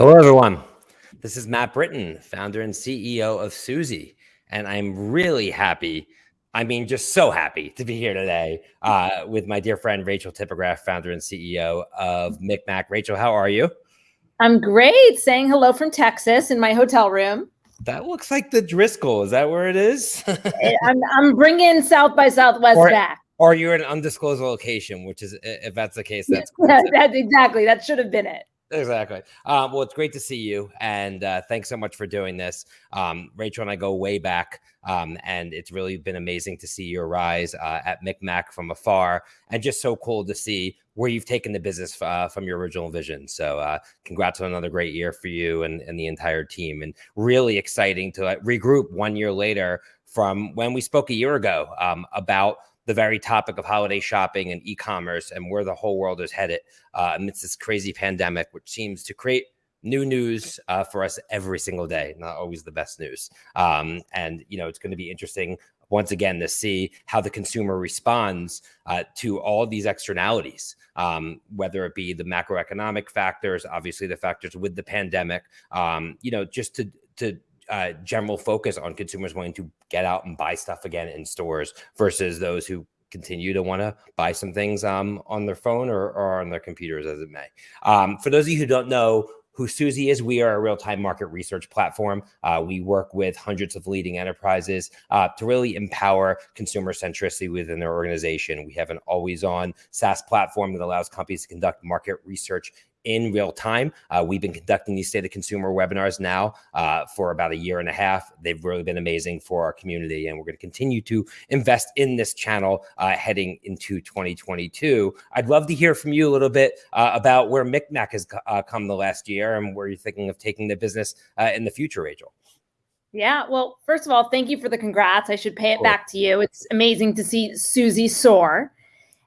Hello, everyone. This is Matt Britton, founder and CEO of Suzy, and I'm really happy. I mean, just so happy to be here today uh, with my dear friend Rachel Tipograph, founder and CEO of MikMak. Rachel, how are you? I'm great. Saying hello from Texas in my hotel room. That looks like the Driscoll. Is that where it is? I'm, I'm bringing South by Southwest or, back. Or you're in an undisclosed location, which is, if that's the case, that's cool. that's exactly that should have been it. Exactly. Um, well, it's great to see you, and uh, thanks so much for doing this. Um, Rachel and I go way back, um, and it's really been amazing to see your rise uh, at MikMak from afar, and just so cool to see where you've taken the business uh, from your original vision. So, uh, congrats on another great year for you and, and the entire team, and really exciting to regroup one year later from when we spoke a year ago um, about the very topic of holiday shopping and e-commerce and where the whole world is headed uh, amidst this crazy pandemic, which seems to create new news uh, for us every single day. Not always the best news. Um, and you know, it's going to be interesting once again to see how the consumer responds uh, to all these externalities, um, whether it be the macroeconomic factors, obviously the factors with the pandemic, um, you know, just to to uh, general focus on consumers wanting to get out and buy stuff again in stores versus those who continue to want to buy some things um, on their phone or, or, on their computers as it may. Um, for those of you who don't know who Suzy is, we are a real-time market research platform. Uh, we work with hundreds of leading enterprises uh, to really empower consumer centricity within their organization. We have an always-on SaaS platform that allows companies to conduct market research in real time. Uh, we've been conducting these state of consumer webinars now uh, for about a year and a half. They've really been amazing for our community, and we're going to continue to invest in this channel uh, heading into 2022. I'd love to hear from you a little bit uh, about where MikMak has uh, come the last year and where you're thinking of taking the business uh, in the future, Rachel. Yeah, well, first of all, thank you for the congrats. I should pay it cool. back to you. It's amazing to see Suzy soar.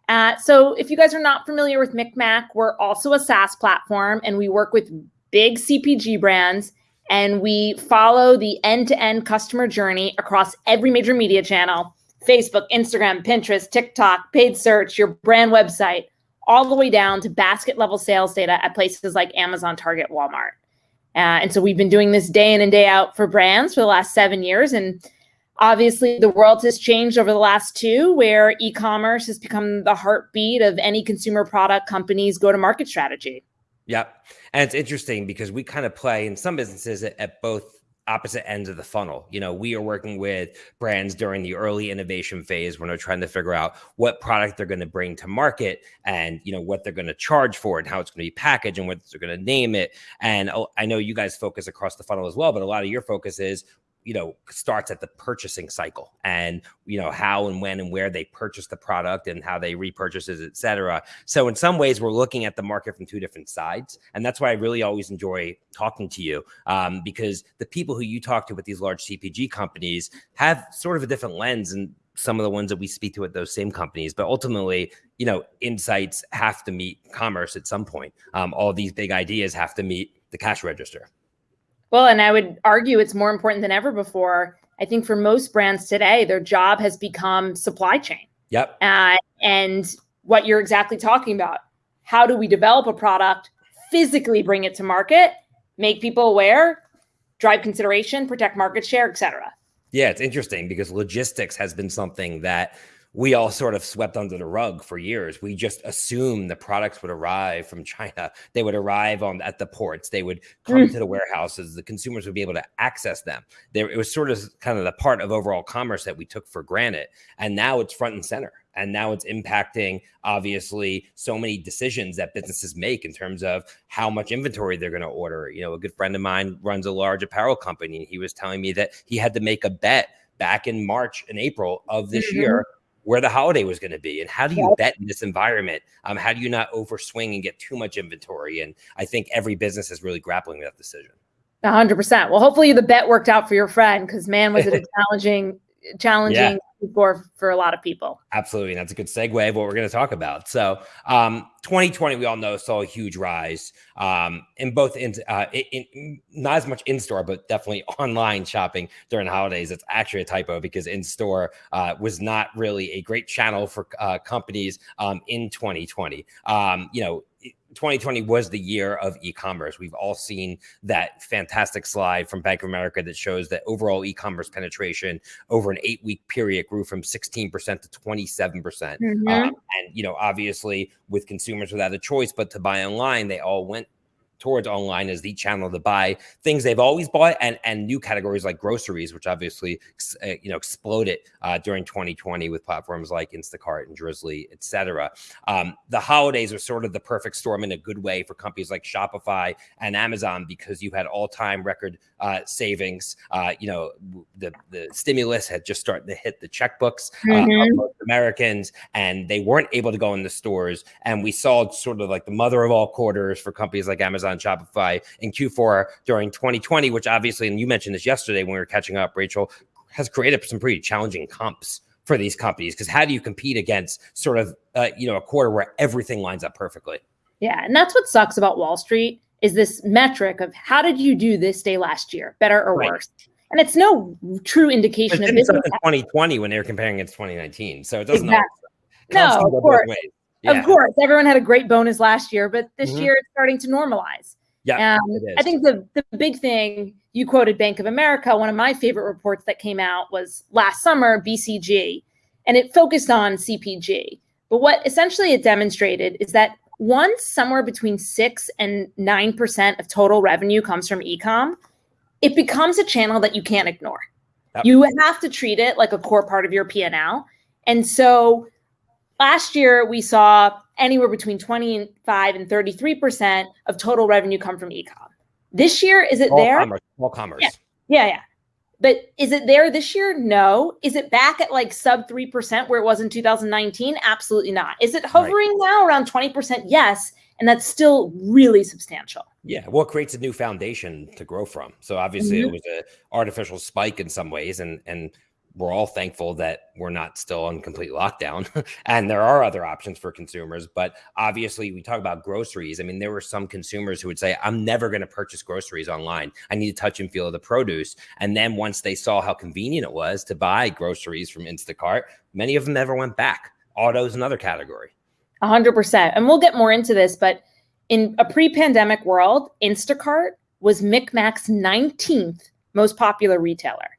Uh, so if you guys are not familiar with MikMak, we're also a SaaS platform and we work with big CPG brands and we follow the end-to-end customer journey across every major media channel, Facebook, Instagram, Pinterest, TikTok, paid search, your brand website, all the way down to basket level sales data at places like Amazon, Target, Walmart. Uh, and so we've been doing this day in and day out for brands for the last seven years. And Obviously, the world has changed over the last two, where e commerce has become the heartbeat of any consumer product company's go to market strategy. Yep. And it's interesting because we kind of play in some businesses at, at both opposite ends of the funnel. You know, we are working with brands during the early innovation phase when they're trying to figure out what product they're going to bring to market and, you know, what they're going to charge for and how it's going to be packaged and what they're going to name it. And oh, I know you guys focus across the funnel as well, but a lot of your focus is you know starts at the purchasing cycle and you know how and when and where they purchase the product and how they repurchase it etc so in some ways we're looking at the market from two different sides and that's why i really always enjoy talking to you um, because the people who you talk to with these large cpg companies have sort of a different lens and some of the ones that we speak to at those same companies. But ultimately you know insights have to meet commerce at some point. Um, all these big ideas have to meet the cash register well, and I would argue it's more important than ever before. I think for most brands today, their job has become supply chain. Yep. Uh, and what you're exactly talking about. How do we develop a product, physically bring it to market, make people aware, drive consideration, protect market share, etc. Yeah, it's interesting because logistics has been something that we all sort of swept under the rug for years. We just assumed the products would arrive from China. They would arrive on at the ports. They would come mm. to the warehouses. The consumers would be able to access them. There, it was sort of kind of the part of overall commerce that we took for granted. And now it's front and center. And now it's impacting, obviously, so many decisions that businesses make in terms of how much inventory they're going to order. You know, a good friend of mine runs a large apparel company. And he was telling me that he had to make a bet back in March and April of this mm -hmm. year where the holiday was going to be and how do you bet in this environment? Um, how do you not overswing and get too much inventory? And i think every business is really grappling with that decision. 100% well hopefully the bet worked out for your friend because man was it a challenging challenging yeah for for a lot of people. Absolutely, and that's a good segue of what we're going to talk about. So, um, 2020, we all know saw a huge rise um, in both in, uh, in, in, not as much in store, but definitely online shopping during holidays. It's actually a typo because in store uh, was not really a great channel for uh, companies um, in 2020. Um, you know 2020 was the year of e-commerce. We've all seen that fantastic slide from Bank of America that shows that overall e-commerce penetration over an eight-week period grew from 16% to 27%. percent mm hmm um, and you know, obviously, with consumers without a choice but to buy online, they all went towards online as the channel to buy things they've always bought and and new categories like groceries, which obviously uh, you know exploded uh, during 2020 with platforms like Instacart and Drizly, etc. Um, the holidays are sort of the perfect storm in a good way for companies like Shopify and Amazon because you had all time record uh, savings. Uh, you know the the stimulus had just started to hit the checkbooks uh, mm-hmm. of Americans, and they weren't able to go in the stores. And we saw sort of like the mother of all quarters for companies like Amazon on Shopify in Q4 during 2020, which obviously, and you mentioned this yesterday when we were catching up, Rachel, has created some pretty challenging comps for these companies because how do you compete against sort of uh, you know a quarter where everything lines up perfectly? Yeah, and that's what sucks about Wall Street is this metric of how did you do this day last year, better or right. worse? And it's no true indication of business. 2020 when they were comparing against 2019, so it doesn't. Exactly. No, of course. Yeah. Of course, everyone had a great bonus last year, but this mm-hmm. year it's starting to normalize. Yeah, um, I think the the big thing you quoted Bank of America. One of my favorite reports that came out was last summer, BCG, and it focused on CPG. But what essentially it demonstrated is that once somewhere between six and nine percent of total revenue comes from ecom, it becomes a channel that you can't ignore. Yep. You have to treat it like a core part of your P and L. And so Last year, we saw anywhere between 25 and 33% of total revenue come from ecom. This year, is it there? Commerce, all commerce. Yeah. yeah, yeah. But is it there this year? No. Is it back at like sub 3% where it was in 2019? Absolutely not. Is it hovering right. now around 20%? Yes. And that's still really substantial. Yeah, well, it creates a new foundation to grow from. So obviously, mm-hmm. it was an artificial spike in some ways, and and we're all thankful that we're not still on complete lockdown and there are other options for consumers but obviously we talk about groceries. I mean there were some consumers who would say i'm never going to purchase groceries online. I need to touch and feel the produce. And then once they saw how convenient it was to buy groceries from instacart many of them never went back. Auto is another category. 100% and we'll get more into this but in a pre-pandemic world instacart was MikMak's 19th most popular retailer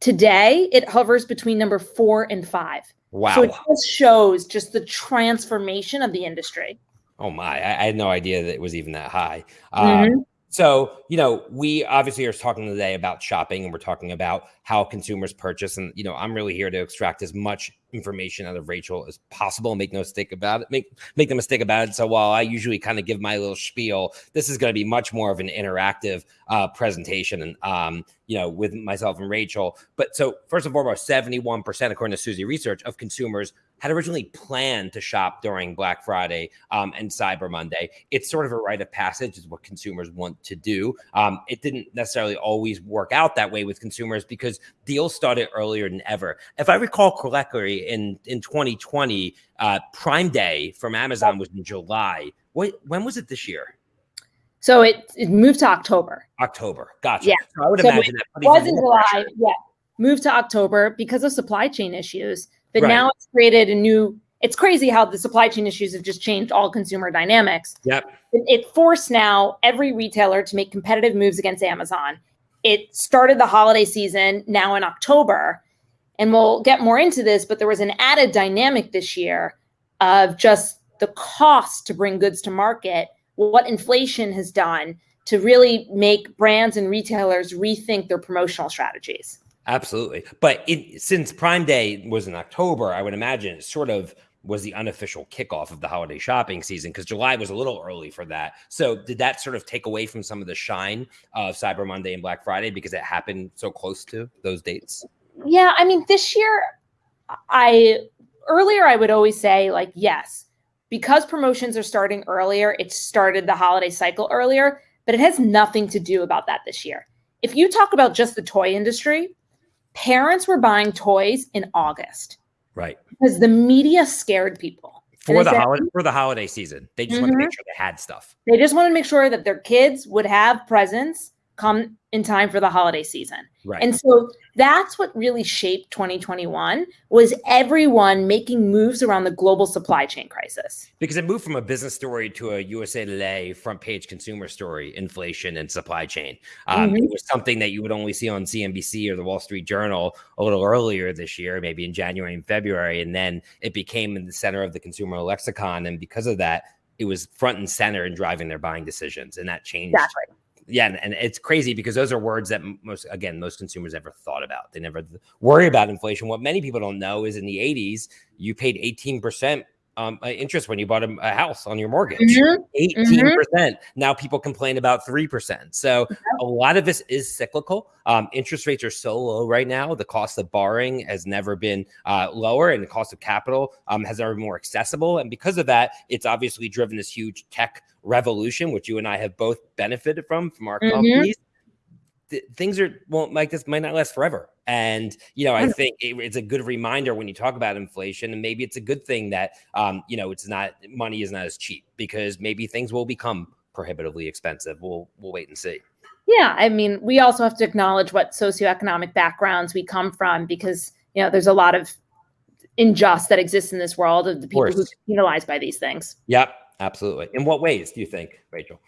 Today, it hovers between number four and five. Wow. So it just shows just the transformation of the industry. Oh my, I, I had no idea that it was even that high. Mm-hmm. Um, so, you know, we obviously are talking today about shopping and we're talking about how consumers purchase. And, you know, I'm really here to extract as much information out of Rachel as possible. And make no mistake about it. Make make the mistake about it. So while I usually kind of give my little spiel, this is going to be much more of an interactive uh, presentation and um, you know, with myself and Rachel. But so first and foremost, 71% according to Suzy Research of consumers had originally planned to shop during Black Friday um, and Cyber Monday. It's sort of a rite of passage, is what consumers want to do. Um, it didn't necessarily always work out that way with consumers because deals started earlier than ever. If I recall correctly, in in 2020, uh, Prime Day from Amazon was in July. What, when was it this year? So it, it moved to October. October. Gotcha. Yeah. So I would so imagine that was in July. Pressure. Yeah. Moved to October because of supply chain issues. But right. now it's created a new. It's crazy how the supply chain issues have just changed all consumer dynamics. Yep. It, it forced now every retailer to make competitive moves against Amazon. It started the holiday season now in October, and we'll get more into this. But there was an added dynamic this year of just the cost to bring goods to market, what inflation has done to really make brands and retailers rethink their promotional strategies. Absolutely. But it, since Prime Day was in October, I would imagine it sort of was the unofficial kickoff of the holiday shopping season because July was a little early for that. So did that sort of take away from some of the shine of Cyber Monday and Black Friday because it happened so close to those dates? Yeah, I mean this year I earlier I would always say like yes, because promotions are starting earlier, it started the holiday cycle earlier, but it has nothing to do about that this year. If you talk about just the toy industry, parents were buying toys in August. Right. Because the media scared people. For the, holiday, for the holiday season. They just mm-hmm. wanted to make mm-hmm. sure they had stuff. They just wanted to make sure that their kids would have presents come in time for the holiday season. Right. And so that's what really shaped 2021 was everyone making moves around the global supply chain crisis. Because it moved from a business story to a USA Today front page consumer story, inflation and supply chain. Um, mm-hmm. It was something that you would only see on CNBC or the Wall Street Journal a little earlier this year, maybe in January and February. And then it became in the center of the consumer lexicon. And because of that, it was front and center in driving their buying decisions. And that changed exactly yeah, and, and, it's crazy because those are words that most again most consumers never thought about. They never worry about inflation. What many people don't know is in the 80s you paid 18 percent um, uh, interest when you bought a, a house on your mortgage. Mm-hmm. 18 mm-hmm. percent. Mm-hmm. Now people complain about three percent. So a lot of this is cyclical. Um, interest rates are so low right now. The cost of borrowing has never been uh, lower, and the cost of capital um, has never been more accessible. And because of that, it's obviously driven this huge tech revolution, which you and I have both benefited from from our mm-hmm. companies. Th- things are won't like this might not last forever. And you know, I think it, it's a good reminder when you talk about inflation, and maybe it's a good thing that um, you know it's not money is not as cheap because maybe things will become prohibitively expensive. We'll we'll wait and see. Yeah, I mean, we also have to acknowledge what socioeconomic backgrounds we come from because you know there's a lot of unjust that exists in this world of the people of who are penalized by these things. Yep, Absolutely. In what ways do you think, Rachel?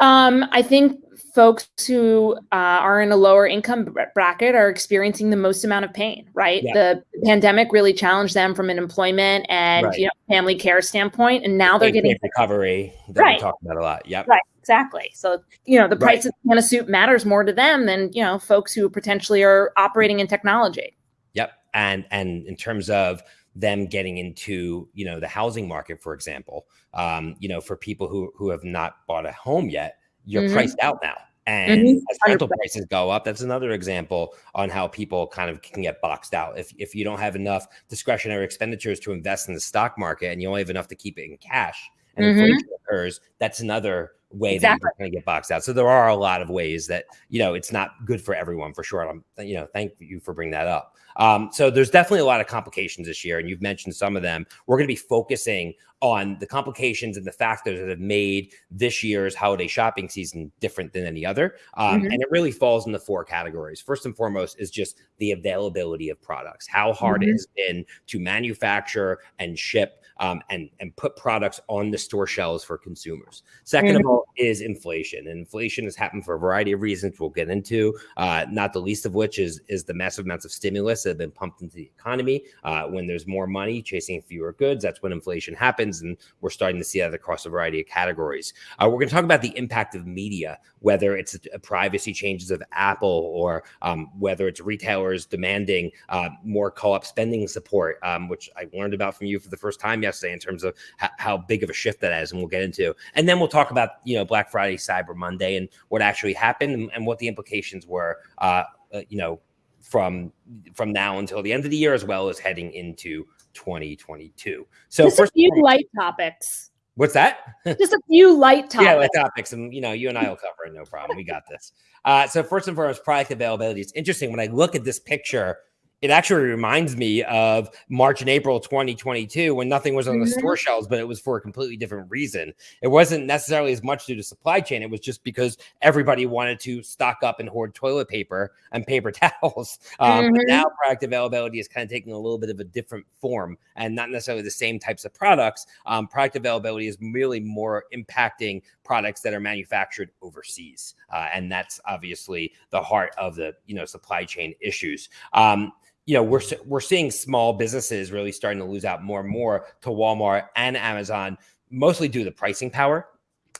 Um, I think folks who uh, are in a lower income bracket are experiencing the most amount of pain, right? Yeah. The pandemic really challenged them from an employment and right. you know family care standpoint, and now they're getting recovery that right. we talk about a lot. Yep. Right. Exactly. So you know the price right. of a suit matters more to them than you know folks who potentially are operating in technology. Yep. And and in terms of them getting into you know the housing market for example um, you know for people who who have not bought a home yet you're mm-hmm. priced out now and mm-hmm. as rental prices go up that's another example on how people kind of can get boxed out if, if you don't have enough discretionary expenditures to invest in the stock market and you only have enough to keep it in cash and mm-hmm. inflation occurs that's another way exactly. that you're going to get boxed out so there are a lot of ways that you know it's not good for everyone for sure i'm you know thank you for bringing that up um, so there's definitely a lot of complications this year, and you've mentioned some of them. We're going to be focusing on the complications and the factors that have made this year's holiday shopping season different than any other. Um, mm-hmm. And it really falls into four categories. First and foremost is just the availability of products, how hard mm-hmm. it has been to manufacture and ship um, and and put products on the store shelves for consumers. 2nd mm-hmm. of all is inflation, and inflation has happened for a variety of reasons we'll get into. Uh, not the least of which is is the massive amounts of stimulus that have been pumped into the economy. Uh, when there's more money chasing fewer goods, that's when inflation happens, and we're starting to see that across a variety of categories. Uh, we're going to talk about the impact of media, whether it's privacy changes of Apple or um, whether it's retailers demanding uh, more co-op spending support, um, which I learned about from you for the first time yesterday in terms of how big of a shift that is, and we'll get into. And then we'll talk about you know Black Friday, Cyber Monday, and what actually happened and, and what the implications were. Uh, uh, you know, from from now until the end of the year, as well as heading into 2022. So Just first, a few light topics. What's that? Just a few light topics. Yeah, light topics, and you know, you and I will cover it. No problem. We got this. Uh, so first and foremost, product availability. It's interesting when I look at this picture it actually reminds me of March and April 2022 when nothing was on the mm-hmm. store shelves, but it was for a completely different reason. It wasn't necessarily as much due to supply chain. It was just because everybody wanted to stock up and hoard toilet paper and paper towels. Um, mm-hmm. But now product availability is kind of taking a little bit of a different form and not necessarily the same types of products. Um, product availability is really more impacting products that are manufactured overseas. Uh, and that's obviously the heart of the, you know, supply chain issues. Um, you know we're we're seeing small businesses really starting to lose out more and more to Walmart and Amazon, mostly due to the pricing power.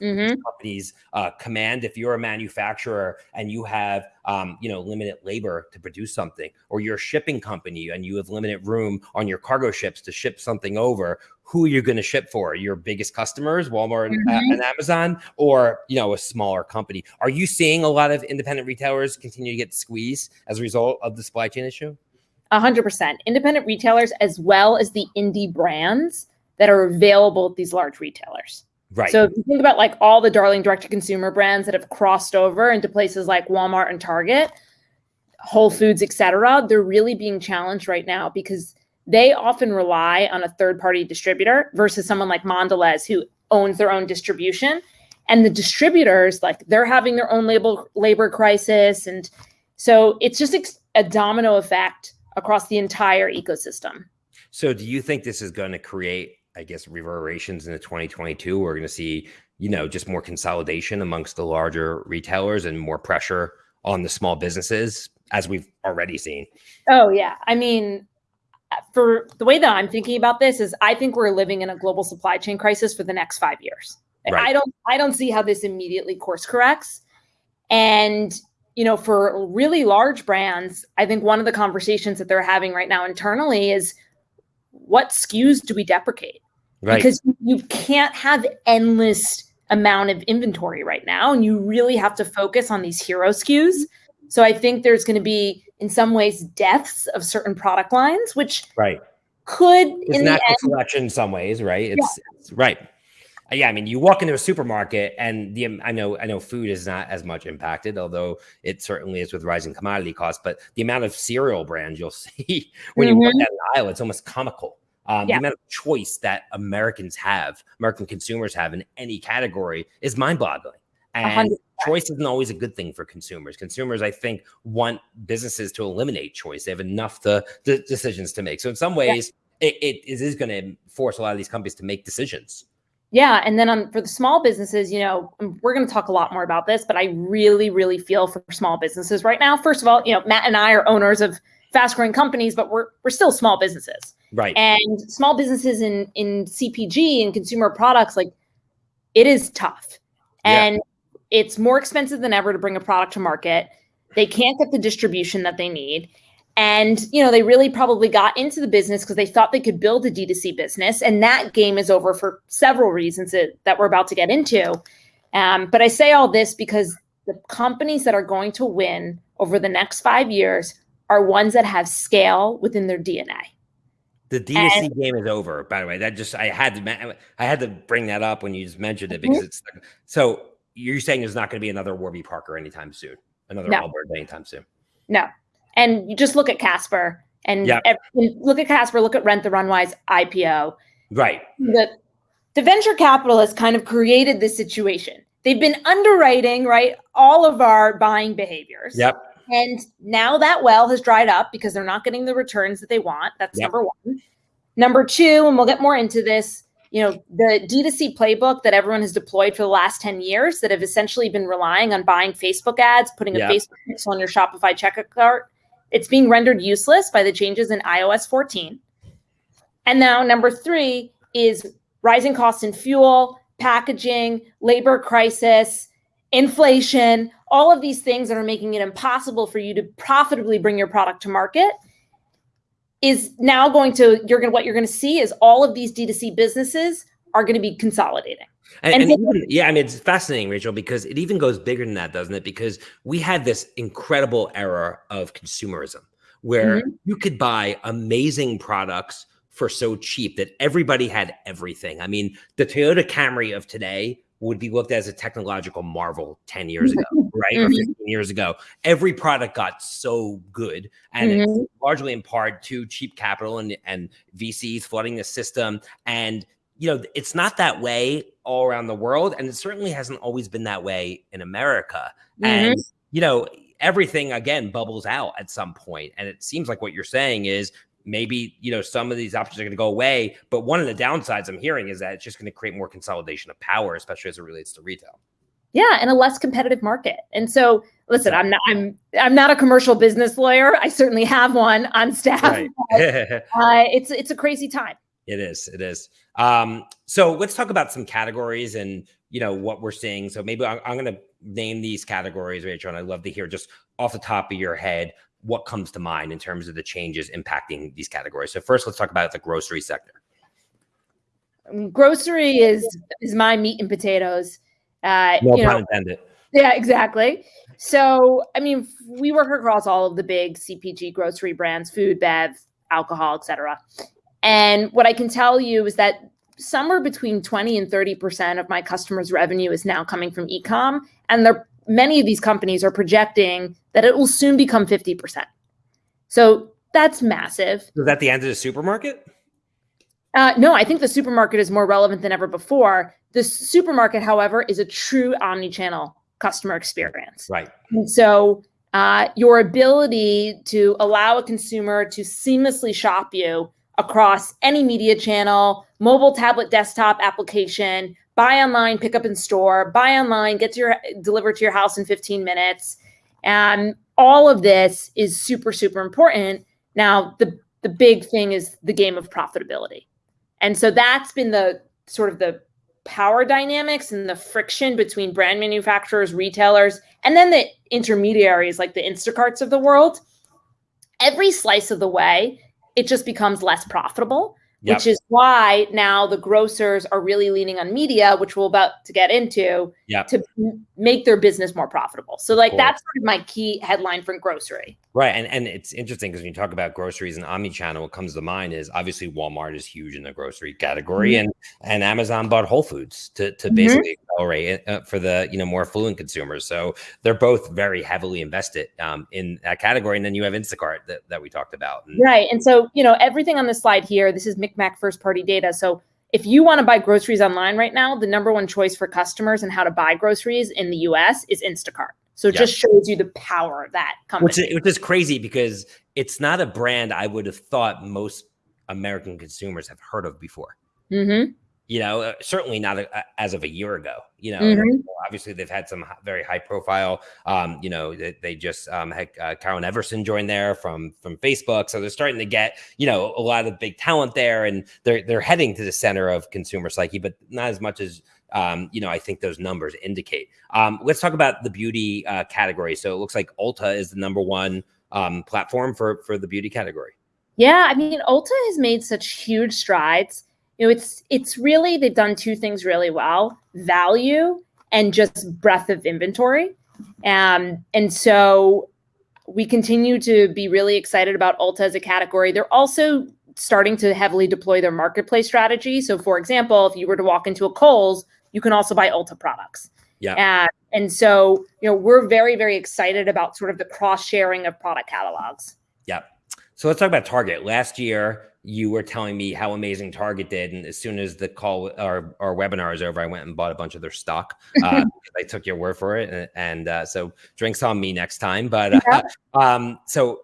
Mm-hmm. Companies uh, command if you're a manufacturer and you have um, you know limited labor to produce something, or you're a shipping company and you have limited room on your cargo ships to ship something over. Who are you going to ship for? Your biggest customers, Walmart mm-hmm. and, and Amazon, or you know a smaller company? Are you seeing a lot of independent retailers continue to get squeezed as a result of the supply chain issue? 100% independent retailers as well as the indie brands that are available at these large retailers. Right. So if you think about like all the darling direct to consumer brands that have crossed over into places like Walmart and Target, Whole Foods, etc., they're really being challenged right now because they often rely on a third party distributor versus someone like Mondelez who owns their own distribution. and the distributors like they're having their own label labor crisis and so it's just a domino effect across the entire ecosystem. So do you think this is going to create i guess reverberations into 2022 we're going to see you know just more consolidation amongst the larger retailers and more pressure on the small businesses as we've already seen? Oh yeah. I mean for the way that i'm thinking about this is i think we're living in a global supply chain crisis for the next five years. Right. I don't I don't see how this immediately course corrects. And you know, for really large brands, I think one of the conversations that they're having right now internally is what SKUs do we deprecate? Right. Because you can't have endless amount of inventory right now and you really have to focus on these hero SKUs. So I think there's going to be in some ways deaths of certain product lines which right could it's in natural the end, selection in some ways, right? It's, yeah. it's right yeah, I mean, you walk into a supermarket, and the I know I know food is not as much impacted, although it certainly is with rising commodity costs. But the amount of cereal brands you'll see when mm-hmm. you walk mm-hmm. down the aisle, it's almost comical. Um, yeah. The amount of choice that Americans have, American consumers have in any category, is mind-boggling. And 100%. choice isn't always a good thing for consumers. Consumers, I think, want businesses to eliminate choice. They have enough the, the decisions to make. So in some ways, yeah. it, it is going to force a lot of these companies to make decisions. Yeah, and then on for the small businesses, you know, we're going to talk a lot more about this, but I really, really feel for small businesses right now. First of all, you know, Matt and I are owners of fast-growing companies, but we're we're still small businesses, right? And small businesses in in CPG and consumer products, like it is tough, and yeah. it's more expensive than ever to bring a product to market. They can't get the distribution that they need, and, you know, they really probably got into the business because they thought they could build a D2C business. And that game is over for several reasons that, that we're about to get into. Um, but I say all this because the companies that are going to win over the next five years are ones that have scale within their DNA. The D2C and, game is over, by the way. That just I had to I had to bring that up when you just mentioned it because mm-hmm. it's so you're saying there's not going to be another Warby Parker anytime soon, another no. Allbirds anytime soon. No, and you just look at Casper and yep. look at Casper, look at Rent the Runway's IPO. Right. The, the venture capitalists kind of created this situation. They've been underwriting, right, all of our buying behaviors. Yep. And now that well has dried up because they're not getting the returns that they want. That's yep. number one. Number two, and we'll get more into this, you know, the D2C playbook that everyone has deployed for the last 10 years that have essentially been relying on buying Facebook ads, putting a Facebook pixel on your Shopify checkout cart, it's being rendered useless by the changes in iOS 14. And now number three is rising costs in fuel, packaging, labor crisis, inflation, all of these things that are making it impossible for you to profitably bring your product to market is now going to you're going to what you're going to see is all of these D2C businesses are going to be consolidating. And, and, and even, yeah, I mean, it's fascinating, Rachel, because it even goes bigger than that, doesn't it? Because we had this incredible era of consumerism where mm-hmm. you could buy amazing products for so cheap that everybody had everything. I mean, the Toyota Camry of today would be looked at as a technological marvel 10 years ago, right? Mm-hmm. Or 15 years ago. Every product got so good. And mm-hmm. largely in part to cheap capital and, and VCs flooding the system. And you know, it's not that way all around the world. And it certainly hasn't always been that way in America. Mm-hmm. And, you know, everything again bubbles out at some point. And it seems like what you're saying is maybe, you know, some of these options are going to go away. But one of the downsides I'm hearing is that it's just going to create more consolidation of power, especially as it relates to retail. Yeah, and a less competitive market. And so, listen, I'm not I'm I'm not a commercial business lawyer. I certainly have one on staff. Right. But, uh, it's it's a crazy time. It is. It is. Um, so let's talk about some categories and you know what we're seeing. So maybe I'm, I'm going to name these categories, Rachel, and I'd love to hear just off the top of your head what comes to mind in terms of the changes impacting these categories. So first, let's talk about the grocery sector. Um, grocery is is my meat and potatoes. Uh, no pun know, intended. Yeah, exactly. So, I mean, we work across all of the big CPG grocery brands, food, bev, alcohol, etc. And what I can tell you is that somewhere between 20 and 30% of my customers' revenue is now coming from ecom. And many of these companies are projecting that it will soon become 50%. So that's massive. Is that the end of the supermarket? Uh, no, I think the supermarket is more relevant than ever before The supermarket, however, is a true omni-channel customer experience. Right. And so uh, your ability to allow a consumer to seamlessly shop you across any media channel, mobile, tablet, desktop application, buy online, pick up in store, buy online, get to your delivered to your house in 15 minutes. And all of this is super, super important. Now, the the big thing is the game of profitability. And so that's been the sort of the power dynamics and the friction between brand manufacturers, retailers, and then the intermediaries like the Instacarts of the world. Every slice of the way, it just becomes less profitable yep. which is why now the grocers are really leaning on media, which we're about to get into, yep. to make their business more profitable. So, like, that's sort of my key headline for grocery. Right. And, and it's interesting because when you talk about groceries and omni-channel, what comes to mind is obviously Walmart is huge in the grocery category mm-hmm. and, and Amazon bought Whole Foods to, to mm-hmm. basically accelerate uh, for the, you know, more affluent consumers. So they're both very heavily invested um, in that category. And then you have Instacart that, that we talked about. And, right. And so, you know, everything on the slide here, this is MikMak first party data. So if you want to buy groceries online right now, the number one choice for customers and how to buy groceries in the US is Instacart. So it just shows you the power of that company. Which is, which is crazy because it's not a brand I would have thought most American consumers have heard of before. Mm-hmm. You know, uh, certainly not a, as of a year ago. You know, mm-hmm. obviously they've had some very high profile. Um, you know, they, they just um, had uh, Carolyn Everson join there from from Facebook, so they're starting to get you know a lot of big talent there, and they're they're heading to the center of consumer psyche, but not as much as um, you know, I think those numbers indicate. Um, let's talk about the beauty uh, category. So it looks like Ulta is the number one um, platform for for the beauty category. Yeah, I mean, Ulta has made such huge strides. You know, it's it's really they've done two things really well: value and just breadth of inventory. Um, and so we continue to be really excited about Ulta as a category. They're also starting to heavily deploy their marketplace strategy. So, for example, if you were to walk into a Kohl's, you can also buy Ulta products. Yeah. And, and so, you know, we're very, very excited about sort of the cross sharing of product catalogs. Yeah. So let's talk about Target. Last year, you were telling me how amazing Target did, and as soon as the call or our webinar is over, I went and bought a bunch of their stock. Uh, I took your word for it, and, and uh, so drinks on me next time. But uh, um, so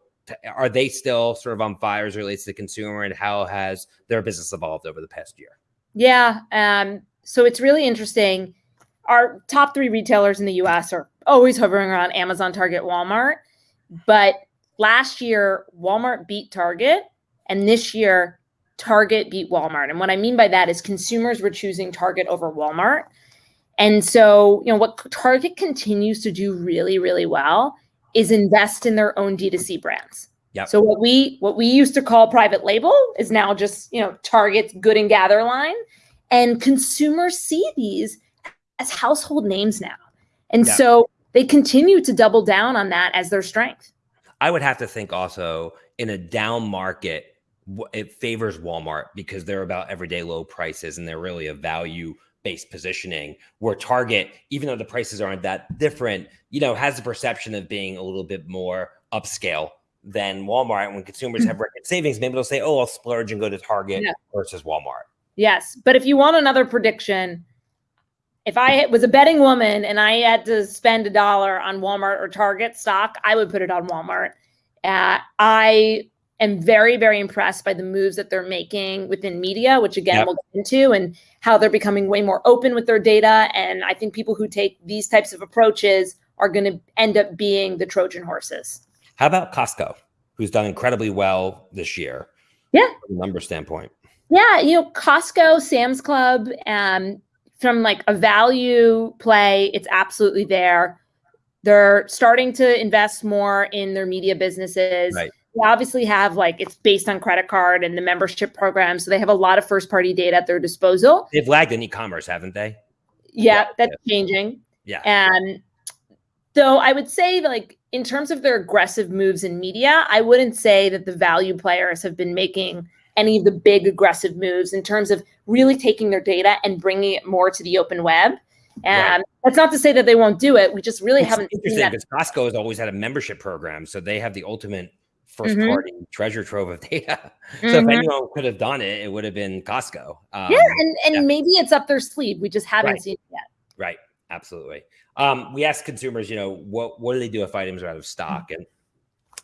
are they still sort of on fire as relates to the consumer, and how has their business evolved over the past year? Yeah, um, so it's really interesting. Our top three retailers in the US are always hovering around Amazon, Target, Walmart. But last year, Walmart beat Target. And this year, Target beat Walmart. And what I mean by that is consumers were choosing Target over Walmart. And so, you know, what Target continues to do really, really well is invest in their own D2C brands. Yep. So what we what we used to call private label is now just, you know, Target's good and gather line. And consumers see these as household names now. And yeah. so they continue to double down on that as their strength. I would have to think also in a down market, it favors Walmart because they're about everyday low prices and they're really a value based positioning where Target, even though the prices aren't that different, you know, has the perception of being a little bit more upscale than Walmart. And When consumers mm-hmm. have record savings, maybe they'll say, oh, I'll splurge and go to Target yeah. versus Walmart. Yes. But if you want another prediction, if I was a betting woman and I had to spend a dollar on Walmart or Target stock, I would put it on Walmart. Uh, I am very, very impressed by the moves that they're making within media, which again yep. we'll get into, and how they're becoming way more open with their data. And I think people who take these types of approaches are going to end up being the Trojan horses. How about Costco, who's done incredibly well this year? Yeah. From a number standpoint. Yeah, you know, Costco, Sam's Club, um, from like a value play, it's absolutely there. They're starting to invest more in their media businesses. Right. They obviously have like it's based on credit card and the membership program, so they have a lot of first party data at their disposal. They've lagged in e-commerce, haven't they? Yeah, yeah. that's yeah. changing. Yeah. Um, and so I would say like in terms of their aggressive moves in media, I wouldn't say that the value players have been making any of the big aggressive moves in terms of really taking their data and bringing it more to the open web. And right. Um, that's not to say that they won't do it. We just really it's haven't. Interesting because Costco has always had a membership program, so they have the ultimate 1st Mhm. party treasure trove of data. So if Mhm. anyone could have done it, it would have been Costco. Um, yeah, and, and yeah. maybe it's up their sleeve. We just haven't Right. seen it yet. Right. Absolutely. Um, we asked consumers, you know, what what do they do if items are out of stock? And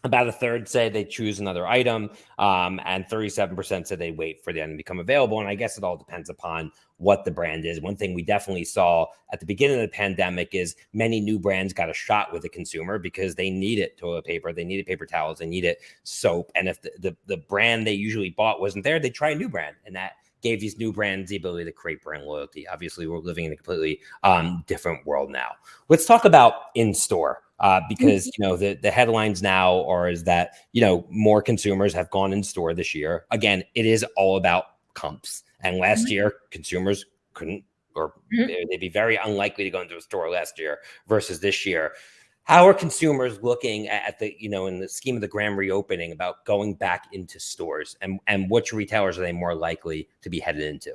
about a third say they choose another item, um, and 37% said they wait for the item to become available. And I guess it all depends upon what the brand is. One thing we definitely saw at the beginning of the pandemic is many new brands got a shot with the consumer because they needed toilet paper, they needed paper towels, they needed soap. And if the, the, the brand they usually bought wasn't there, they try a new brand. And that gave these new brands the ability to create brand loyalty. Obviously, we're living in a completely um, different world now. Let's talk about in store. Uh, because you know the the headlines now are is that you know more consumers have gone in store this year. Again, it is all about comps. And last Mhm. year, consumers couldn't or Mhm. they- they'd be very unlikely to go into a store last year versus this year. How are consumers looking at at the you know in the scheme of the grand reopening about going back into stores and and which retailers are they more likely to be headed into?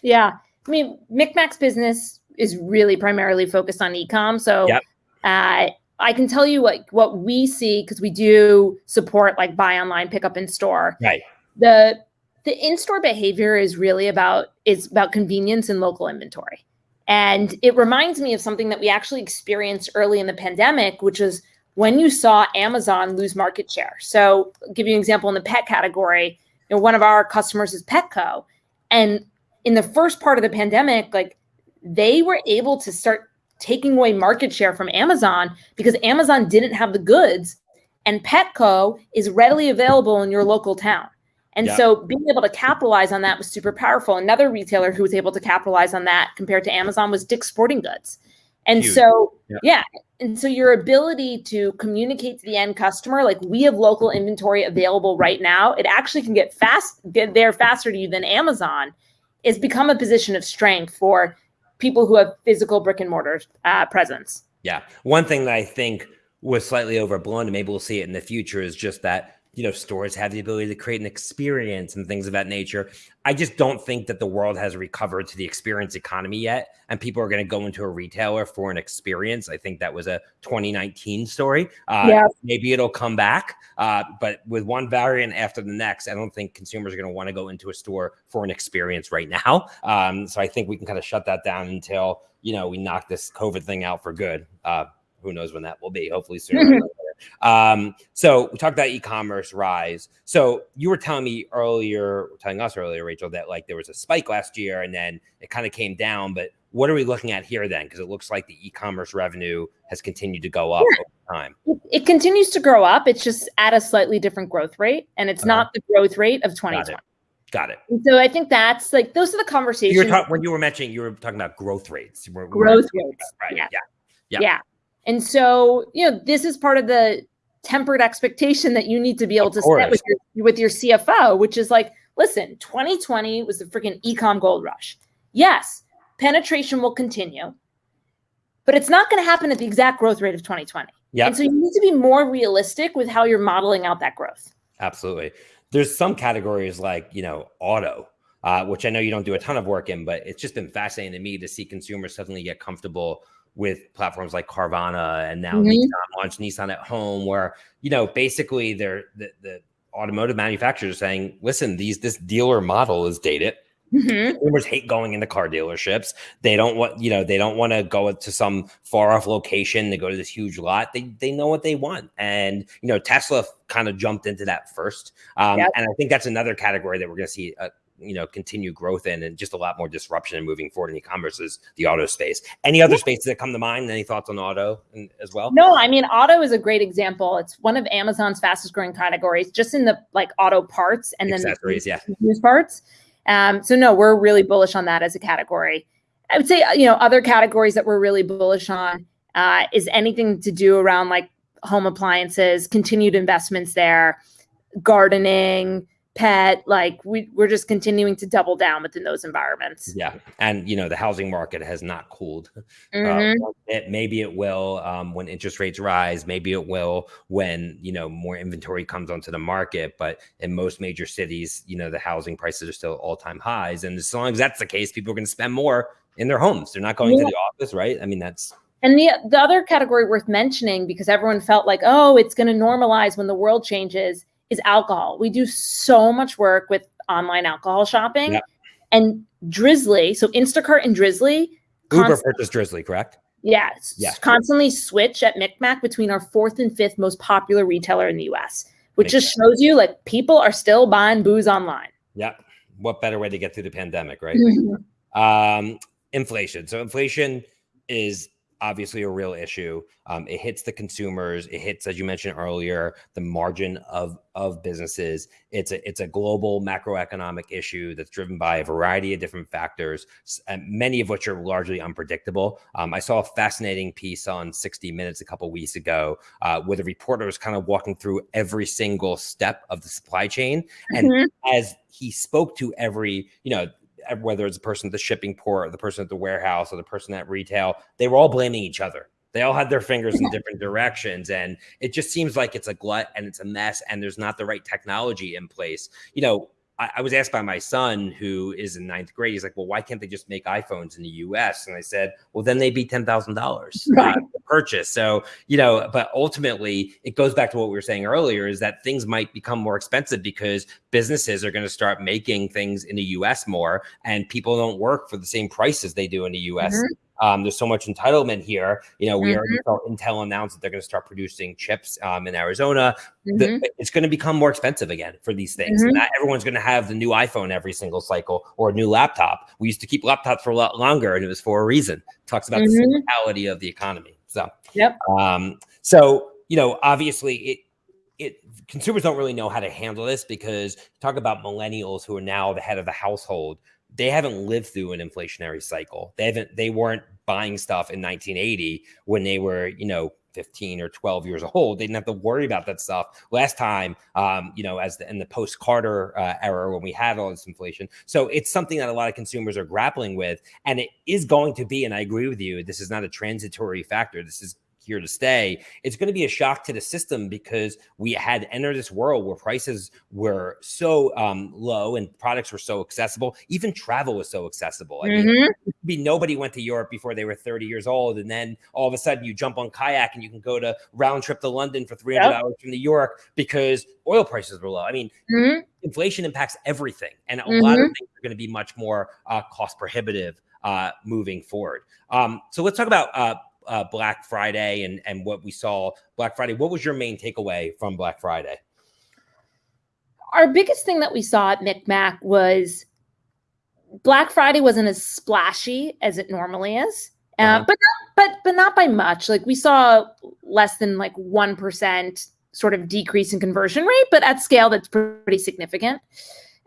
Yeah. I mean, MikMak's business is really primarily focused on ecom. So Yep. uh, I can tell you what what we see because we do support like buy online, pick up in store. Right. The the in-store behavior is really about is about convenience and local inventory. And it reminds me of something that we actually experienced early in the pandemic, which is when you saw Amazon lose market share. So, I'll give you an example in the pet category. You know, one of our customers is Petco, and in the first part of the pandemic, like they were able to start taking away market share from Amazon because Amazon didn't have the goods and Petco is readily available in your local town. And Yeah. so being able to capitalize on that was super powerful. Another retailer who was able to capitalize on that compared to Amazon was Dick's Sporting Goods. And Huge. so, Yeah. yeah. And so your ability to communicate to the end customer, like we have local inventory available right now, it actually can get fast, get there faster to you than Amazon, is become a position of strength for people who have physical brick and mortar uh, presence. Yeah. One thing that I think was slightly overblown, and maybe we'll see it in the future, is just that you know stores have the ability to create an experience and things of that nature. I just don't think that the world has recovered to the experience economy yet, and people are going to go into a retailer for an experience. I think that was a 2019 story. Uh, Yeah. Maybe it'll come back, uh, but with one variant after the next, I don't think consumers are going to want to go into a store for an experience right now. Um, so I think we can kind of shut that down until you know we knock this COVID thing out for good. Uh, who knows when that will be? Hopefully sooner. rather than later. Um, so we talked about e-commerce rise. So you were telling me earlier, telling us earlier, Rachel, that like there was a spike last year and then it kind of came down. But what are we looking at here then? Because it looks like the e-commerce revenue has continued to go up over time. It, continues to grow up. It's just at a slightly different growth rate, and it's Uh-huh. not the growth rate of Got 2020. it. Got it. And so I think that's like those are the conversations. You were when you were mentioning you were talking about growth rates. We're- we're- growth rates. right? Yeah. Yeah. yeah. Yeah. And so, you know, this is part of the tempered expectation that you need to be able Of to course. set with your with your CFO, which is like, listen, 2020 was the freaking ecom gold rush. Yes, penetration will continue, but it's not going to happen at the exact growth rate of 2020. Yeah. And so you need to be more realistic with how you're modeling out that growth. Absolutely. There's some categories like, you know, auto, uh, which I know you don't do a ton of work in, but it's just been fascinating to me to see consumers suddenly get comfortable with platforms like Carvana and now Mhm. Nissan launched Nissan at home, where, you know, basically they're the, the automotive manufacturers are saying, listen, these this dealer model is dated. Mhm. Consumers hate going into car dealerships. They don't want, you know, they don't want to go to some far off location. They go to this huge lot. They they know what they want, and you know, Tesla kind of jumped into that first. Um, Yep. And I think that's another category that we're going to see, uh, you know, continue growth in, and just a lot more disruption and moving forward in e-commerce is the auto space. Any other spaces that come to mind? Any thoughts on auto and, as well? No, I mean auto is a great example. It's one of Amazon's fastest growing categories, just in the like auto parts and then Accessories, yeah. used parts. Um, so no, we're really bullish on that as a category. I would say you know other categories that we're really bullish on uh, is anything to do around like home appliances, continued investments there, gardening, pet. Like we we're just continuing to double down within those environments. Yeah, and you know the housing market has not cooled. Mhm. Uh, it, maybe it will um, when interest rates rise. Maybe it will when you know more inventory comes onto the market. But in most major cities, you know the housing prices are still all time highs, and as long as that's the case, people are going to spend more in their homes. They're not going to the office, right? I mean, that's And the the other category worth mentioning because everyone felt like, oh, it's going to normalize when the world changes is alcohol. We do so much work with online alcohol shopping. Yep. And Drizly. so Instacart and Drizly. Uber purchased Drizly, correct? Yes. Yeah. Constantly switch at MikMak between our fourth and fifth most popular retailer in the US, which Makes just sense. shows you like people are still buying booze online. Yep. What better way to get through the pandemic, right? Mm-hmm. Um, inflation. So inflation is obviously a real issue. Um, it hits the consumers. It hits, as you mentioned earlier, the margin of of businesses. It's a it's a global macroeconomic issue that's driven by a variety of different factors, many of which are largely unpredictable. Um, I saw a fascinating piece on 60 Minutes a couple weeks ago, uh, where the reporter was kind of walking through every single step of the supply chain, and mm-hmm. as he spoke to every, you know, whether it's the person at the shipping port or the person at the warehouse or the person at retail, they were all blaming each other. They all had their fingers in different directions. And it just seems like it's a glut and it's a mess and there's not the right technology in place. You know, I, I, was asked by my son, who is in ninth grade, he's like, well, why can't they just make iPhones in the US? And I said, well, then they'd be $10,000 right. to purchase. So, you know, but ultimately it goes back to what we were saying earlier is that things might become more expensive because businesses are going to start making things in the US more and people don't work for the same prices they do in the US. Mm-hmm. Um, there's so much entitlement here. You know, we mm-hmm. already saw Intel announce that they're going to start producing chips um, in Arizona. Mm-hmm. The, it's going to become more expensive again for these things. Mm-hmm. Not everyone's going to have the new iPhone every single cycle or a new laptop. We used to keep laptops for a lot longer, and it was for a reason. It talks about the mm-hmm. cyclicality of the economy. So, yep. Um, so you know, obviously, it it consumers don't really know how to handle this because talk about millennials who are now the head of the household they haven't lived through an inflationary cycle. They haven't they weren't buying stuff in 1980 when they were, you know, 15 or 12 years old. They didn't have to worry about that stuff last time, um, you know, as the, in the post Carter uh, era when we had all this inflation. So it's something that a lot of consumers are grappling with. And it is going to be, and I agree with you, this is not a transitory factor. This is here to stay, it's going to be a shock to the system because we had entered this world where prices were so um, low and products were so accessible. Even travel was so accessible. I mm-hmm. mean, be nobody went to Europe before they were 30 years old, and then all of a sudden you jump on kayak and you can go to round trip to London for 300 yep. hours from New York because oil prices were low. I mean, mm-hmm. inflation impacts everything, and a mm-hmm. lot of mm-hmm. things are going to be much more uh, cost prohibitive uh, moving forward. Um, so let's talk about uh, uh, Black Friday and and what we saw Black Friday. What was your main takeaway from Black Friday? Our biggest thing that we saw at MikMak was Black Friday wasn't as splashy as it normally is, uh, uh-huh. but not, but but not by much. Like we saw less than like one percent sort of decrease in conversion rate, but at scale that's pretty significant.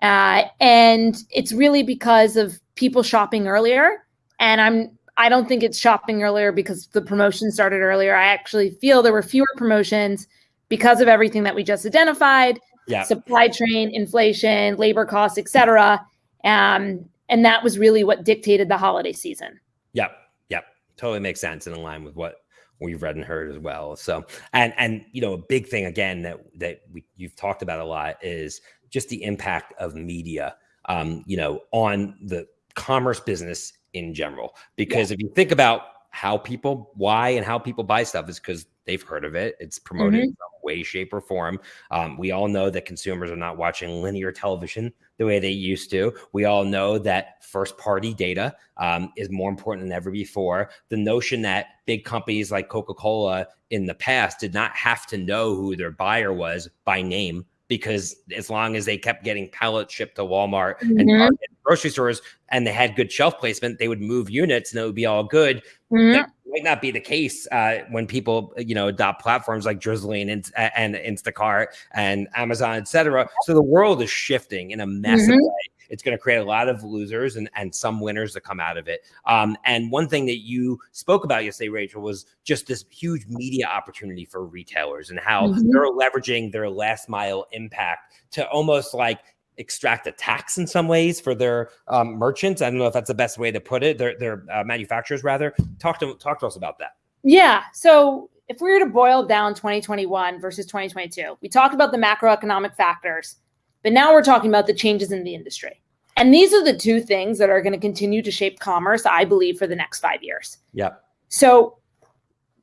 Uh, and it's really because of people shopping earlier. And I'm I don't think it's shopping earlier because the promotion started earlier. I actually feel there were fewer promotions because of everything that we just identified. Yeah. Supply chain, inflation, labor costs, etc. Um, and that was really what dictated the holiday season. Yep. Yep. Totally makes sense and in line with what we've read and heard as well. So, and and you know, a big thing again that that we, you've talked about a lot is just the impact of media, um, you know, on the commerce business in general. Because yeah. if you think about how people, why and how people buy stuff is because they've heard of it. It's promoted mm-hmm. in some way, shape, or form. Um, we all know that consumers are not watching linear television the way they used to. We all know that first party data um, is more important than ever before. The notion that big companies like Coca Cola in the past did not have to know who their buyer was by name because as long as they kept getting pallets shipped to Walmart mm-hmm. and grocery stores and they had good shelf placement, they would move units and it would be all good. Mm-hmm. That might not be the case uh, when people, you know, adopt platforms like Drizly and, and Instacart and Amazon, et cetera. So the world is shifting in a massive mm-hmm. way. It's going to create a lot of losers and, and some winners that come out of it. Um, and one thing that you spoke about yesterday, Rachel, was just this huge media opportunity for retailers and how mm-hmm. they're leveraging their last mile impact to almost like extract a tax in some ways for their um, merchants. I don't know if that's the best way to put it. Their their uh, manufacturers rather. Talk to talk to us about that. Yeah. So if we were to boil down 2021 versus 2022, we talked about the macroeconomic factors, but now we're talking about the changes in the industry. And these are the two things that are going to continue to shape commerce, I believe, for the next five years. Yeah. So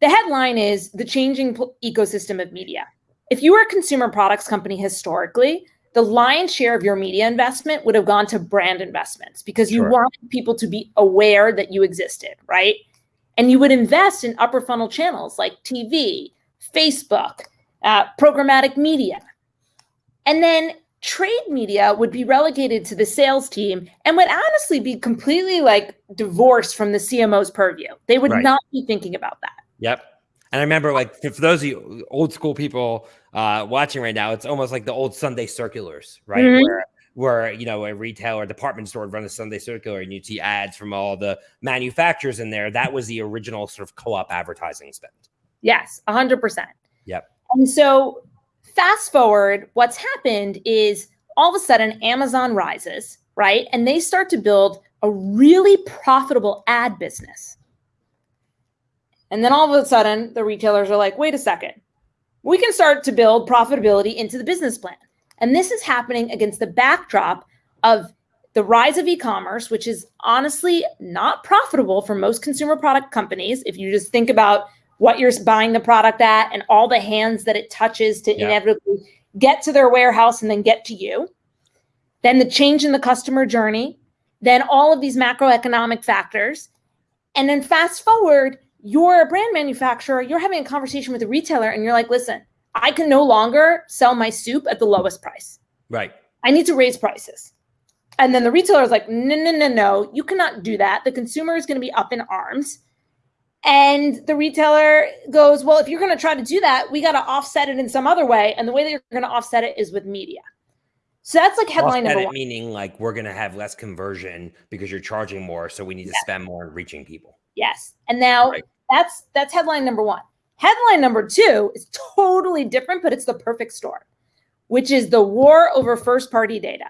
the headline is the changing ecosystem of media. If you were a consumer products company historically, the lion's share of your media investment would have gone to brand investments because you sure. wanted people to be aware that you existed, right? And you would invest in upper funnel channels like TV, Facebook, uh, programmatic media. And then trade media would be relegated to the sales team and would honestly be completely like divorced from the CMO's purview. They would right. not be thinking about that. Yep. And I remember, like, for those of you old school people uh, watching right now, it's almost like the old Sunday circulars, right? Mm-hmm. Where, where you know a retail or department store would run a Sunday circular, and you'd see ads from all the manufacturers in there. That was the original sort of co-op advertising spend. Yes, hundred percent. Yep. And so, fast forward, what's happened is all of a sudden Amazon rises, right, and they start to build a really profitable ad business and then all of a sudden, the retailers are like, wait a second, we can start to build profitability into the business plan. And this is happening against the backdrop of the rise of e commerce, which is honestly not profitable for most consumer product companies. If you just think about what you're buying the product at and all the hands that it touches to yeah. inevitably get to their warehouse and then get to you, then the change in the customer journey, then all of these macroeconomic factors. And then fast forward, you're a brand manufacturer, you're having a conversation with a retailer, and you're like, listen, I can no longer sell my soup at the lowest price. Right. I need to raise prices. And then the retailer is like, no, no, no, no, you cannot do that. The consumer is going to be up in arms. And the retailer goes, well, if you're going to try to do that, we got to offset it in some other way. And the way that you're going to offset it is with media. So that's like headline offset number one. Meaning, like, we're going to have less conversion because you're charging more. So we need to spend more on reaching people. Yes. And now right. that's that's headline number 1. Headline number 2 is totally different, but it's the perfect storm, which is the war over first party data,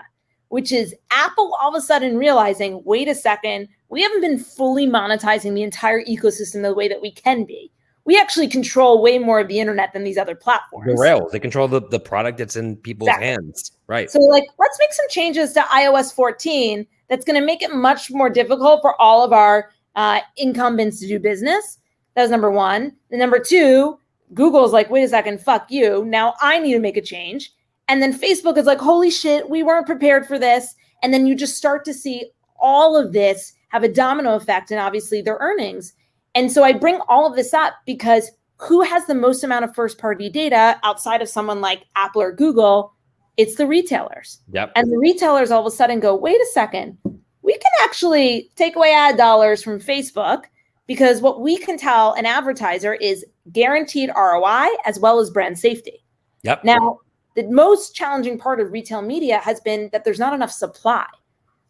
which is Apple all of a sudden realizing, wait a second, we haven't been fully monetizing the entire ecosystem the way that we can be. We actually control way more of the internet than these other platforms. The rails, they control the, the product that's in people's exactly. hands. Right. So, like, let's make some changes to iOS 14 that's going to make it much more difficult for all of our uh, incumbents to do business. That was number one. And number two, Google's like, wait a second, fuck you. Now I need to make a change. And then Facebook is like, holy shit, we weren't prepared for this. And then you just start to see all of this have a domino effect and obviously their earnings. And so I bring all of this up because who has the most amount of first party data outside of someone like Apple or Google? It's the retailers. Yep. And the retailers all of a sudden go, wait a second, we can actually take away ad dollars from Facebook because what we can tell an advertiser is guaranteed ROI as well as brand safety. Yep. Now, the most challenging part of retail media has been that there's not enough supply.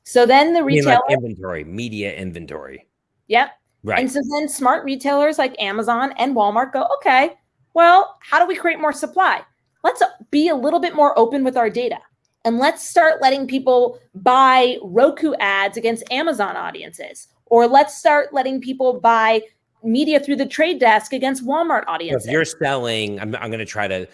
So then the retail like inventory, media inventory. Yep. Right. And so then smart retailers like Amazon and Walmart go, okay, well, how do we create more supply? Let's be a little bit more open with our data and let's start letting people buy Roku ads against Amazon audiences, or let's start letting people buy media through the trade desk against Walmart audiences. If you're selling, I'm, I'm going to try to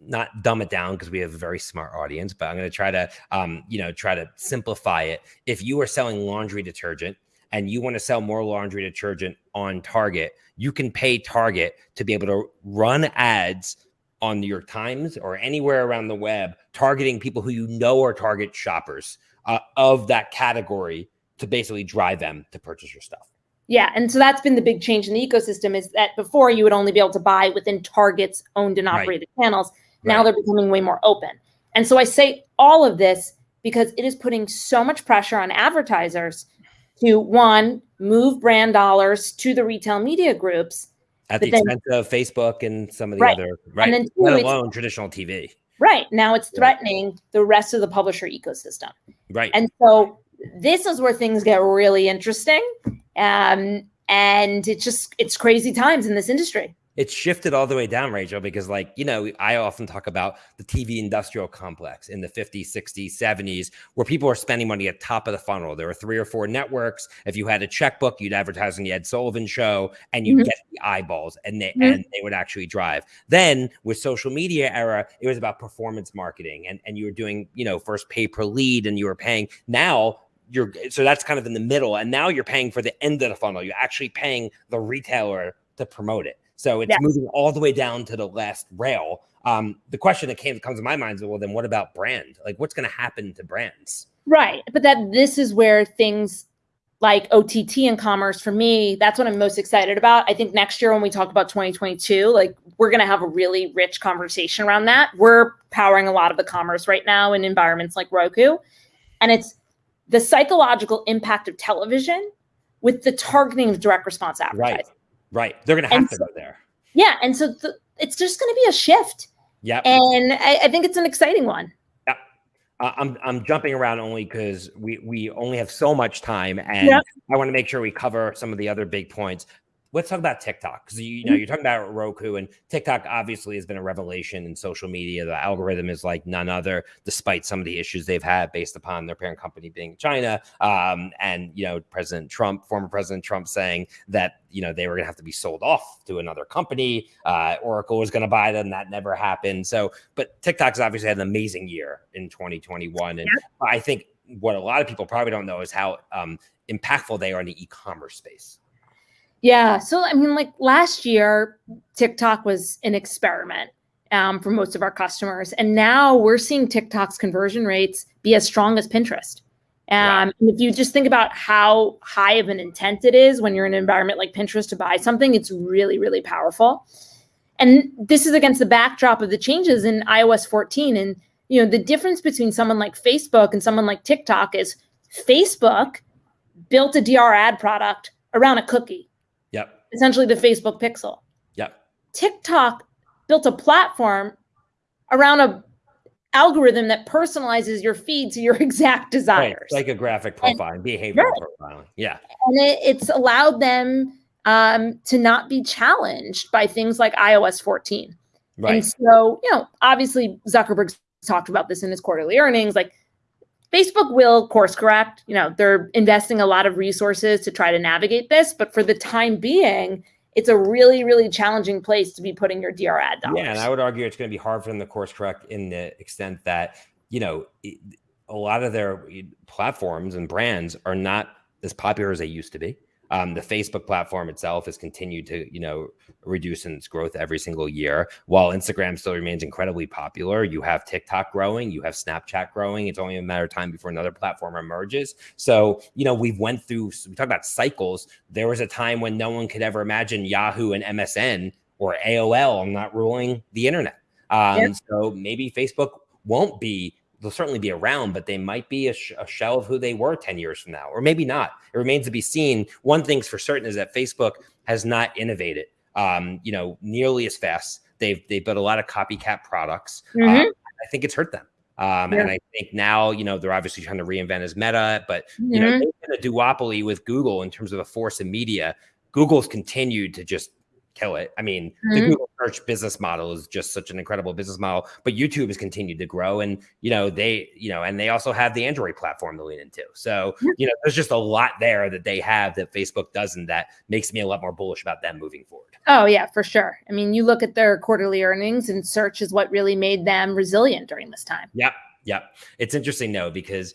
not dumb it down because we have a very smart audience, but I'm going to try to, um, you know, try to simplify it. If you are selling laundry detergent and you want to sell more laundry detergent on Target, you can pay Target to be able to run ads on New York Times or anywhere around the web, targeting people who you know are target shoppers uh, of that category to basically drive them to purchase your stuff. Yeah, and so that's been the big change in the ecosystem is that before you would only be able to buy within Target's owned and operated right. channels. Now they're becoming way more open. And so I say all of this because it is putting so much pressure on advertisers to one, move brand dollars to the retail media groups at the then, expense of Facebook and some of the right. other right, and then two, let alone traditional TV. Right now, it's threatening right. the rest of the publisher ecosystem. Right, and so this is where things get really interesting, um, and it's just it's crazy times in this industry it's shifted all the way down, Rachel, because like, you know, I often talk about the TV industrial complex in the 50s, 60s, 70s, where people are spending money at top of the funnel. There were three or four networks. If you had a checkbook, you'd advertise on the Ed Sullivan show and you'd mm-hmm. get the eyeballs and they mm-hmm. and they would actually drive. Then with social media era, it was about performance marketing and, and you were doing, you know, first pay per lead and you were paying now you're so that's kind of in the middle and now you're paying for the end of the funnel you're actually paying the retailer to promote it So it's moving all the way down to the last rail. Um, the question that came comes to my mind is, well, then what about brand? Like, what's going to happen to brands? Right, but that this is where things like OTT and commerce for me, that's what I'm most excited about. I think next year when we talk about 2022, like we're going to have a really rich conversation around that. We're powering a lot of the commerce right now in environments like Roku. And it's the psychological impact of television with the targeting of direct response advertising. Right. Right. They're going to have and to so, go there. Yeah. And so the, it's just going to be a shift. Yeah. And I, I think it's an exciting one. I'm I'm jumping around only because we we only have so much time, and yep. I want to make sure we cover some of the other big points let's talk about TikTok because you, you, know mm-hmm. you're talking about Roku and TikTok obviously has been a revelation in social media. The algorithm is like none other, despite some of the issues they've had based upon their parent company being China. Um, and you know President Trump, former President Trump, saying that you know they were going to have to be sold off to another company. Uh, Oracle was going to buy them. That never happened. So, but TikTok's obviously had an amazing year in 2021, and yeah. I think what a lot of people probably don't know is how um, impactful they are in the e-commerce space. Yeah. So, I mean, like last year, TikTok was an experiment um, for most of our customers. And now we're seeing TikTok's conversion rates be as strong as Pinterest. Um. If you just think about how high of an intent it is when you're in an environment like Pinterest to buy something, it's really, really powerful. And this is against the backdrop of the changes in iOS 14. And, you know, the difference between someone like Facebook and someone like TikTok is Facebook built a DR ad product around a cookie essentially the Facebook pixel. Yep. TikTok built a platform around a algorithm that personalizes your feed to your exact desires. Right. Psychographic profiling, and, behavioral right. profiling. Yeah. And it, it's allowed them um, to not be challenged by things like iOS 14. Right. And so, you know, obviously Zuckerberg's talked about this in his quarterly earnings. Like Facebook will course correct. You know, they're investing a lot of resources to try to navigate this, but for the time being, it's a really, really challenging place to be putting your DR ad dollars. Yeah, and I would argue it's going to be hard for them to course correct in the extent that you know a lot of their platforms and brands are not as popular as they used to be. Um, the Facebook platform itself has continued to, you know, reduce in its growth every single year. While Instagram still remains incredibly popular, you have TikTok growing, you have Snapchat growing. It's only a matter of time before another platform emerges. So, you know, we've went through. We talk about cycles. There was a time when no one could ever imagine Yahoo and MSN or AOL not ruling the internet. Um, yep. So maybe Facebook won't be they'll certainly be around, but they might be a, sh a, shell of who they were 10 years from now, or maybe not. It remains to be seen. One thing's for certain is that Facebook has not innovated, um, you know, nearly as fast. They've they've built a lot of copycat products. Mm -hmm. I think it's hurt them. Um, yeah. And I think now, you know, they're obviously trying to reinvent as Meta, but you mm -hmm. know, mm-hmm. they've been a duopoly with Google in terms of a force in media. Google's continued to just kill it. I mean, mm-hmm. the Google search business model is just such an incredible business model, but YouTube has continued to grow and, you know, they, you know, and they also have the Android platform to lean into. So, you know, there's just a lot there that they have that Facebook doesn't that makes me a lot more bullish about them moving forward. Oh, yeah, for sure. I mean, you look at their quarterly earnings and search is what really made them resilient during this time. Yep. Yep. It's interesting though, because,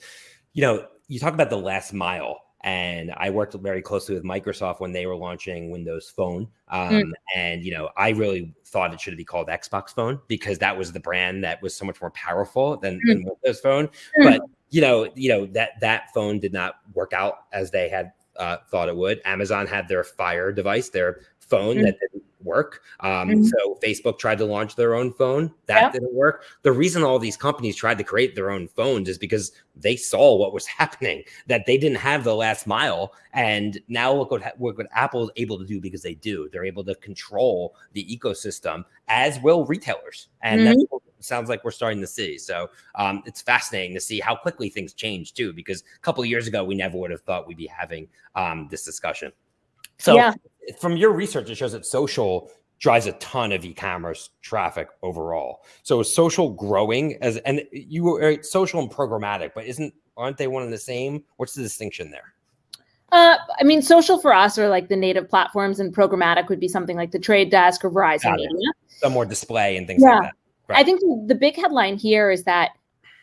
you know, you talk about the last mile and I worked very closely with Microsoft when they were launching Windows Phone. Hmm. Um, mm. And you know, I really thought it should be called Xbox Phone because that was the brand that was so much more powerful than, mm. than Windows Phone. Mm. But you know, you know that that phone did not work out as they had uh, thought it would. Amazon had their Fire device, their phone that didn't work. Um, mm-hmm. So Facebook tried to launch their own phone. That yeah. didn't work. The reason all these companies tried to create their own phones is because they saw what was happening, that they didn't have the last mile. And now look what, look what Apple is able to do because they do. They're able to control the ecosystem, as will retailers. And mm-hmm. that's what sounds like we're starting to see. So um, it's fascinating to see how quickly things change too, because a couple of years ago, we never would have thought we'd be having um, this discussion. So yeah. From your research, it shows that social drives a ton of e-commerce traffic overall. So social growing as and you were social and programmatic, but isn't aren't they one and the same? What's the distinction there? Uh, I mean, social for us are like the native platforms, and programmatic would be something like the Trade Desk or Verizon Media. Some more display and things yeah. like that. Right. I think the big headline here is that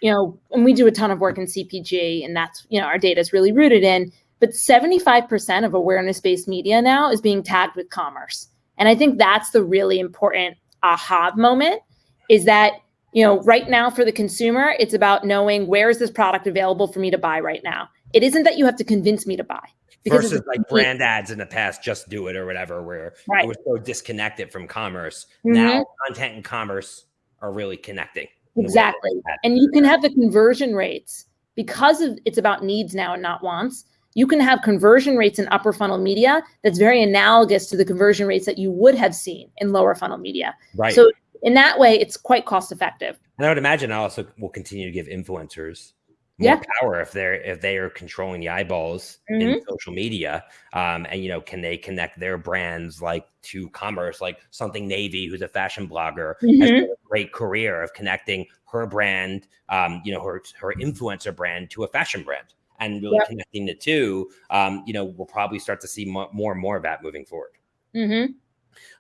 you know, and we do a ton of work in CPG, and that's you know our data is really rooted in but 75% of awareness based media now is being tagged with commerce. And I think that's the really important aha moment is that you know right now for the consumer it's about knowing where is this product available for me to buy right now it isn't that you have to convince me to buy Because versus like brand ads in the past just do it or whatever where right. it was so disconnected from commerce mm-hmm. now content and commerce are really connecting exactly and you can have the conversion rates because of it's about needs now and not wants you can have conversion rates in upper funnel media that's very analogous to the conversion rates that you would have seen in lower funnel media right so in that way it's quite cost effective and i would imagine I also will continue to give influencers more yeah. power if they're if they are controlling the eyeballs mm-hmm. in social media um, and you know can they connect their brands like to commerce like something navy who's a fashion blogger mm-hmm. has a great career of connecting her brand um, you know her her influencer brand to a fashion brand and really yep. connecting the two um, you know we'll probably start to see more, more and more of that moving forward mm-hmm.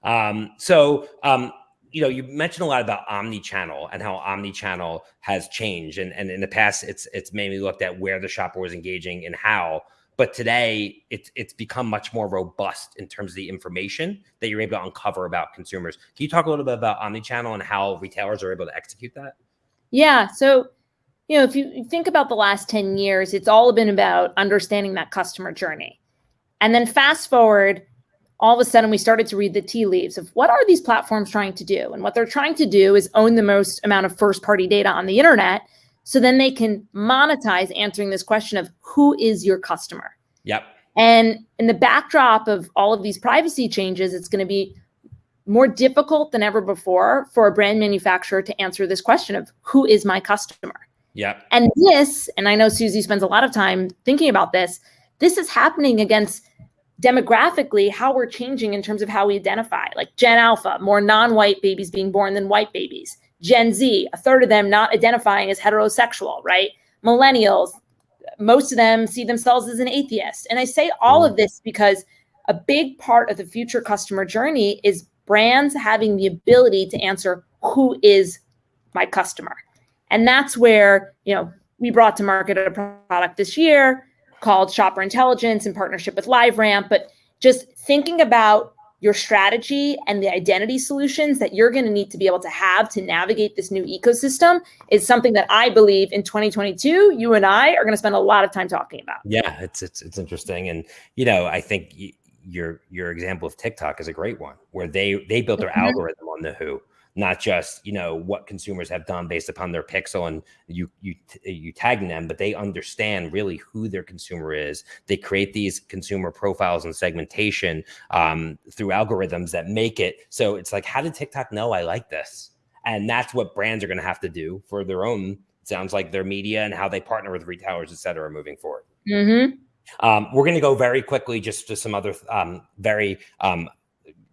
um, so um, you know, you mentioned a lot about omni-channel and how omni-channel has changed. And, and in the past, it's it's mainly looked at where the shopper was engaging and how. But today, it's it's become much more robust in terms of the information that you're able to uncover about consumers. Can you talk a little bit about omni-channel and how retailers are able to execute that? Yeah. So, you know, if you think about the last 10 years, it's all been about understanding that customer journey. And then fast forward all of a sudden we started to read the tea leaves of what are these platforms trying to do? And what they're trying to do is own the most amount of first party data on the internet. So then they can monetize answering this question of who is your customer? Yep. And in the backdrop of all of these privacy changes, it's going to be more difficult than ever before for a brand manufacturer to answer this question of who is my customer? Yeah. And this, and I know Suzy spends a lot of time thinking about this, this is happening against demographically how we're changing in terms of how we identify like gen alpha more non-white babies being born than white babies. Gen z a third of them not identifying as heterosexual right? Millennials most of them see themselves as an atheist. And i say all mm. of this because a big part of the future customer journey is brands having the ability to answer who is my customer and that's where you know we brought to market a product this year called Shopper Intelligence in partnership with LiveRamp. But just thinking about your strategy and the identity solutions that you're going to need to be able to have to navigate this new ecosystem is something that I believe in 2022 you and I are going to spend a lot of time talking about. Yeah, it's it's it's interesting and you know, I think your your example of TikTok is a great one where they they built their mm-hmm. algorithm on the who not just you know what consumers have done based upon their pixel and you you you tagging them but they understand really who their consumer is. They create these consumer profiles and segmentation um, through algorithms that make it so it's like how did tiktok know i like this? And that's what brands are going to have to do for their own sounds like their media and how they partner with retailers et cetera moving forward. Mm-hmm. um, we're going to go very quickly just to some other um, very um,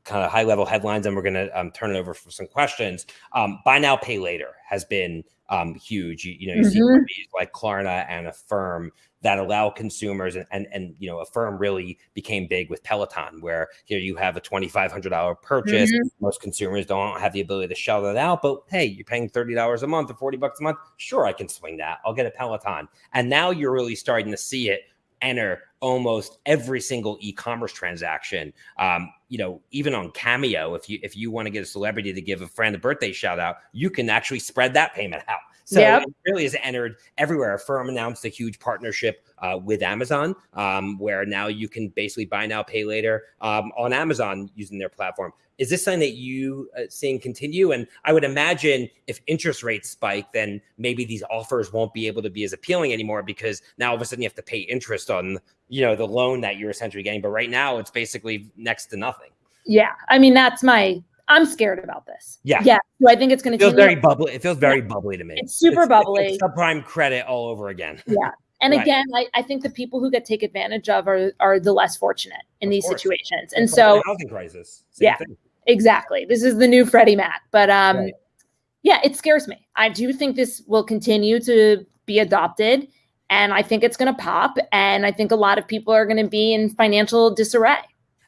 kind of high level headlines and we're going to um, turn it over for some questions. Um, buy now, pay later has been um, huge. You, you know, you mm-hmm. see companies like Klarna and Affirm that allow consumers and, and, and, you know, Affirm really became big with Peloton, where here you have a $2,500 purchase. Mm-hmm. Most consumers don't have the ability to shell that out, but hey, you're paying $30 a month or 40 bucks a month. Sure, I can swing that. I'll get a Peloton. And now you're really starting to see it enter almost every single e-commerce transaction. Um, you know, even on Cameo, if you if you want to get a celebrity to give a friend a birthday shout out, you can actually spread that payment out. So yep. it really has entered everywhere. Affirm announced a huge partnership uh, with Amazon, um, where now you can basically buy now, pay later um, on Amazon using their platform. Is this something that you uh, seeing continue? And I would imagine if interest rates spike, then maybe these offers won't be able to be as appealing anymore because now all of a sudden you have to pay interest on you know the loan that you're essentially getting. But right now it's basically next to nothing. Yeah, I mean that's my I'm scared about this. Yeah. Yeah. So I think it's going to feel very bubbly. It feels very yeah. bubbly to me. It's super it's, bubbly. It's subprime credit all over again. Yeah. And right. again, I, I, think the people who get take advantage of are, are the less fortunate in of these course. situations. And so housing crisis. yeah, thing. Exactly. This is the new Freddie Mac. But um, right. yeah, it scares me. I do think this will continue to be adopted. And I think it's going to pop. And I think a lot of people are going to be in financial disarray.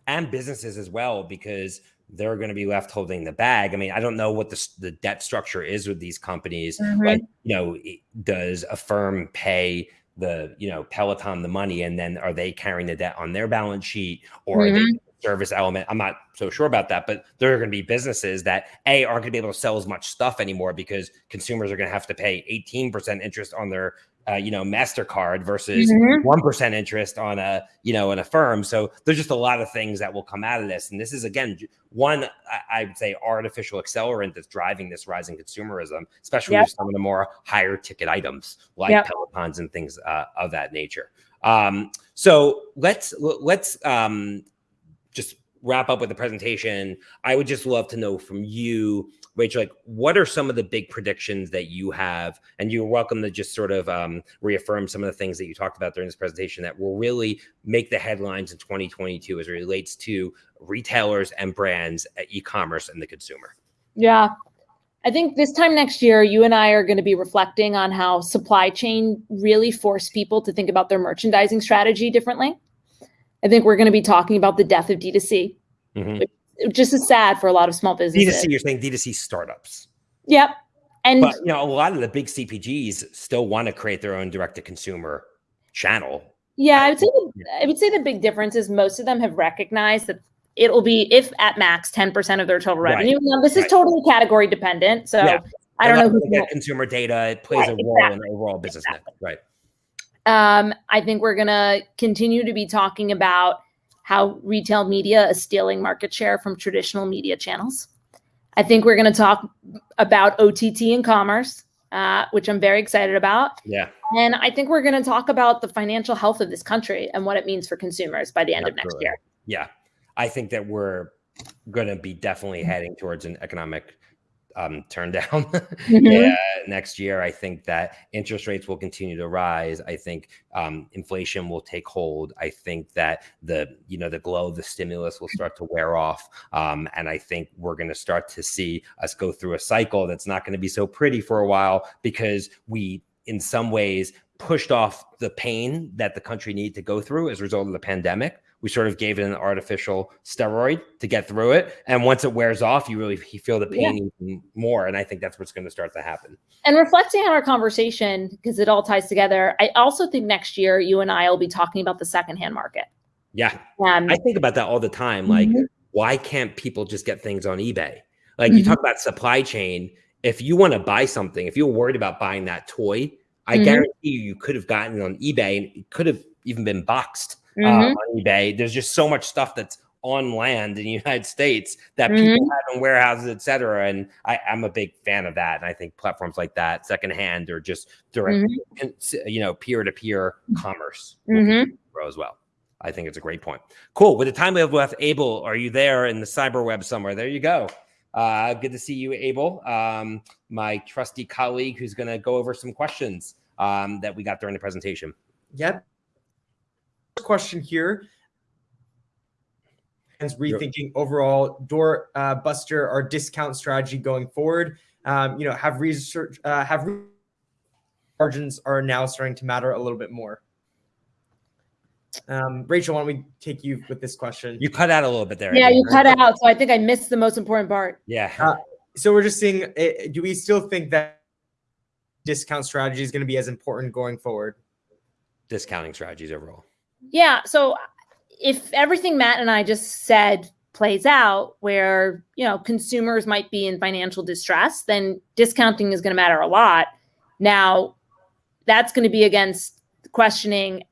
And businesses as well, because they're going to be left holding the bag. I mean, I don't know what the, the debt structure is with these companies. Mm-hmm. Like, you know, does Affirm pay the, you know, Peloton the money and then are they carrying the debt on their balance sheet or mm-hmm. are they mm-hmm. Service element. I'm not so sure about that, but there are going to be businesses that a aren't going to be able to sell as much stuff anymore because consumers are going to have to pay 18% interest on their uh, you know Mastercard versus mm-hmm. one mm-hmm. interest on a you know in Affirm. So there's just a lot of things that will come out of this, and this is again one I, I would say artificial accelerant that's driving this rising consumerism, especially yep. with some of the more higher ticket items like yep. Pelotons and things uh, of that nature. Um, so let's let's um, just wrap up with the presentation. I would just love to know from you, Rachel, like what are some of the big predictions that you have? And you're welcome to just sort of um, reaffirm some of the things that you talked about during this presentation that will really make the headlines in 2022 as it relates to retailers and brands, e-commerce, and the consumer. Yeah, I think this time next year, you and I are going to be reflecting on how supply chain really forced people to think about their merchandising strategy differently. I think we're going to be talking about the death of D2C, mm-hmm. which just is sad for a lot of small businesses. D2C, you're saying D2C startups. Yep. And but, you know, a lot of the big CPGs still want to create their own direct to consumer channel. Yeah, I would say the, I would say the big difference is most of them have recognized that it'll be if at max 10% of their total revenue. Right. Now this is right. totally category dependent. So yeah. I don't know who get consumer data. It plays right, a role exactly. in overall business. Exactly. Right. Um, I think we're gonna continue to be talking about how retail media is stealing market share from traditional media channels. I think we're going to talk about OTT and commerce, uh, which I'm very excited about. Yeah. And I think we're going to talk about the financial health of this country and what it means for consumers by the end Absolutely. of next year. Yeah. I think that we're going to be definitely heading towards an economic um, turn down mm-hmm. yeah, next year. I think that interest rates will continue to rise. I think um, inflation will take hold. I think that the you know the glow of the stimulus will start to wear off, um, and I think we're going to start to see us go through a cycle that's not going to be so pretty for a while because we, in some ways, pushed off the pain that the country needed to go through as a result of the pandemic we sort of gave it an artificial steroid to get through it. And once it wears off, you really feel the pain yeah. even more. And I think that's what's going to start to happen. And reflecting on our conversation, because it all ties together, I also think next year you and I will be talking about the secondhand market. Yeah. Um, I think about that all the time. Like, mm-hmm. why can't people just get things on eBay? Like, mm-hmm. you talk about supply chain. If you want to buy something, if you're worried about buying that toy, I mm-hmm. guarantee you, you could have gotten it on eBay and it could have even been boxed mm-hmm. uh, on eBay. There's just so much stuff that's on land in the United States that mm-hmm. people have in warehouses, et cetera. And I, am a big fan of that. And I think platforms like that, secondhand or just direct, mm-hmm. you know, peer to peer commerce mm-hmm. grow as well. I think it's a great point. Cool. With the time we have left, Abel, are you there in the cyber web somewhere? There you go. Uh, good to see you, Abel, um, my trusty colleague who's going to go over some questions um, that we got during the presentation. Yep question here is rethinking overall door uh, buster or discount strategy going forward. Um, you know, have research uh, have margins are now starting to matter a little bit more. Um, Rachel, why don't we take you with this question? You cut out a little bit there. Yeah, you cut out, so I think I missed the most important part. Yeah. Uh, so we're just seeing. Uh, do we still think that discount strategy is going to be as important going forward? Discounting strategies overall. Yeah. So if everything Matt and I just said plays out where, you know, consumers might be in financial distress, then discounting is going to matter a lot. Now, that's going to be against questioning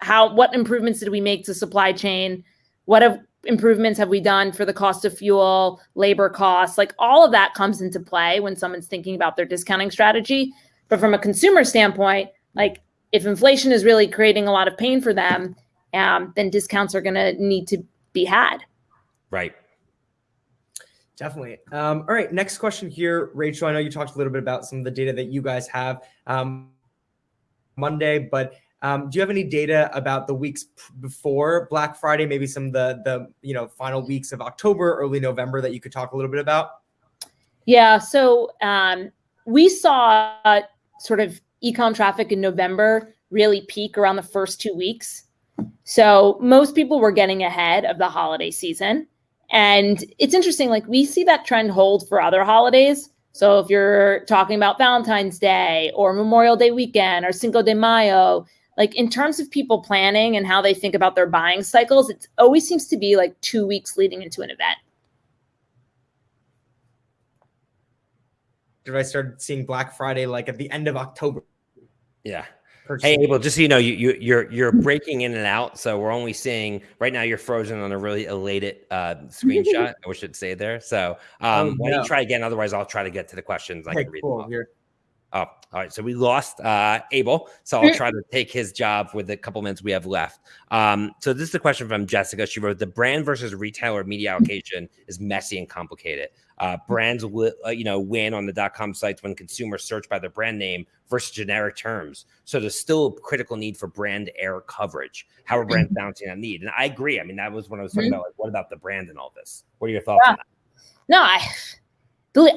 how what improvements did we make to supply chain? What have improvements have we done for the cost of fuel, labor costs? Like all of that comes into play when someone's thinking about their discounting strategy. But from a consumer standpoint, like if inflation is really creating a lot of pain for them, um, then discounts are going to need to be had. Right. Definitely. Um, all right. Next question here, Rachel. I know you talked a little bit about some of the data that you guys have um, Monday, but um, do you have any data about the weeks before Black Friday? Maybe some of the the you know final weeks of October, early November that you could talk a little bit about. Yeah. So um, we saw uh, sort of ecom traffic in November really peak around the first two weeks. So most people were getting ahead of the holiday season. And it's interesting, like we see that trend hold for other holidays. So if you're talking about Valentine's Day or Memorial Day weekend or Cinco de Mayo, like in terms of people planning and how they think about their buying cycles, it always seems to be like two weeks leading into an event. I start seeing Black Friday like at the end of October? Yeah. Hey Abel, just so you know, you, you you're you're breaking in and out, so we're only seeing right now. You're frozen on a really elated uh, screenshot. I wish it'd say there. So um, oh, why don't you try again? Otherwise, I'll try to get to the questions. I can read cool. them. Oh, all right. So we lost uh, Abel. So I'll try to take his job with the couple minutes we have left. Um, so this is a question from Jessica. She wrote, "The brand versus retailer media allocation is messy and complicated. Uh, brands will, uh, you know, win on the dot com sites when consumers search by their brand name versus generic terms. So there's still a critical need for brand air coverage. How are brands balancing that need? And I agree. I mean, that was when I was talking mm-hmm. about like, what about the brand and all this? What are your thoughts yeah. on that? No, I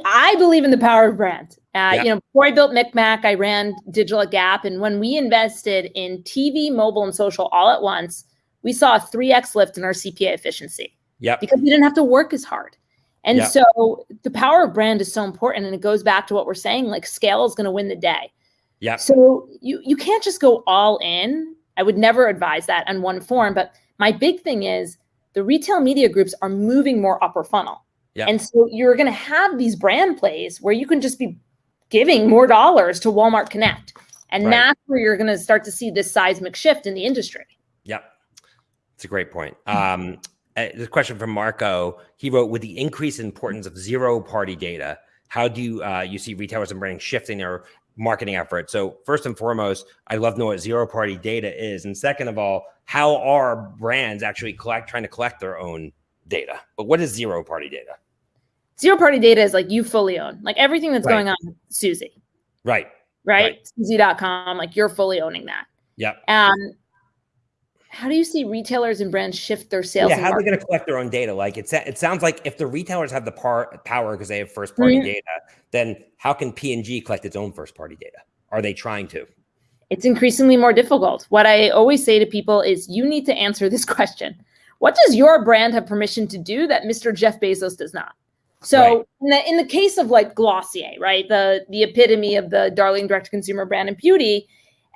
I believe in the power of brand. Uh, yeah. You know, before I built MikMak, I ran digital Gap, and when we invested in TV, mobile, and social all at once, we saw a three x lift in our CPA efficiency. Yeah, because we didn't have to work as hard. And yep. so the power of brand is so important, and it goes back to what we're saying: like scale is going to win the day. Yeah. So you you can't just go all in. I would never advise that on one form. But my big thing is the retail media groups are moving more upper funnel. Yeah. And so you're going to have these brand plays where you can just be giving more dollars to Walmart Connect. And right. that's where you're going to start to see this seismic shift in the industry. Yep. It's a great point. Um, uh, the question from Marco, he wrote, with the increased importance of zero party data, how do you, uh, you see retailers and brands shifting their marketing efforts? So first and foremost, I love to know what zero party data is. And second of all, how are brands actually collect, trying to collect their own data? But what is zero party data? Zero party data is like you fully own, like everything that's right. going on, Suzy. Right. Right. right. Suzy.com, like you're fully owning that. Yep. Um, how do you see retailers and brands shift their sales? Yeah, how are they going to collect their own data? Like it, it sounds like if the retailers have the par- power because they have first party mm-hmm. data, then how can P&G collect its own first party data? Are they trying to? It's increasingly more difficult. What I always say to people is you need to answer this question. What does your brand have permission to do that Mr. Jeff Bezos does not? So right. in, the, in the case of like Glossier, right, the the epitome of the darling direct consumer brand and beauty,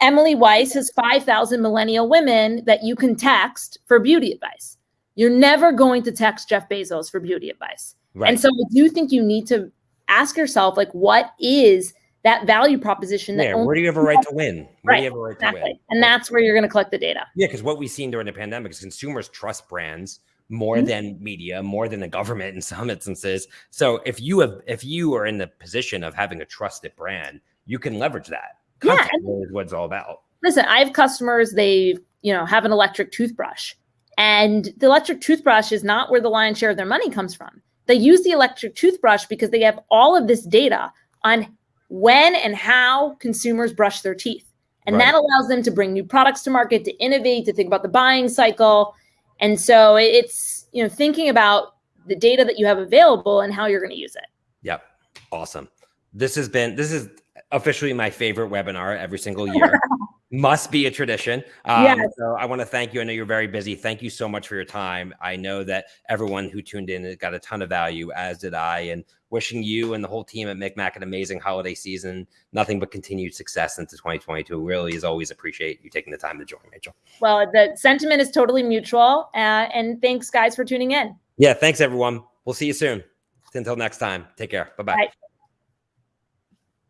Emily Weiss has 5,000 millennial women that you can text for beauty advice. You're never going to text Jeff Bezos for beauty advice. Right. And so I do think you need to ask yourself, like, what is that value proposition that yeah, where do you have a right to win? Where right, do you have a right exactly. to win? And that's where you're going to collect the data. Yeah, because what we've seen during the pandemic is consumers trust brands more mm-hmm. than media, more than the government in some instances. So if you have if you are in the position of having a trusted brand, you can leverage that. Content yeah, is what it's all about. Listen, I have customers, they, you know, have an electric toothbrush. And the electric toothbrush is not where the lion's share of their money comes from. They use the electric toothbrush because they have all of this data on when and how consumers brush their teeth. And right. that allows them to bring new products to market, to innovate, to think about the buying cycle. And so it's, you know, thinking about the data that you have available and how you're going to use it. Yep. Awesome. This has been, this is officially my favorite webinar every single year. Must be a tradition. Um, yes. So I want to thank you. I know you're very busy. Thank you so much for your time. I know that everyone who tuned in got a ton of value, as did I. And wishing you and the whole team at MikMak an amazing holiday season. Nothing but continued success into 2022. Really, as always, appreciate you taking the time to join, Rachel. Well, the sentiment is totally mutual. Uh, and thanks, guys, for tuning in. Yeah, thanks, everyone. We'll see you soon. Until next time, take care. Bye-bye. bye bye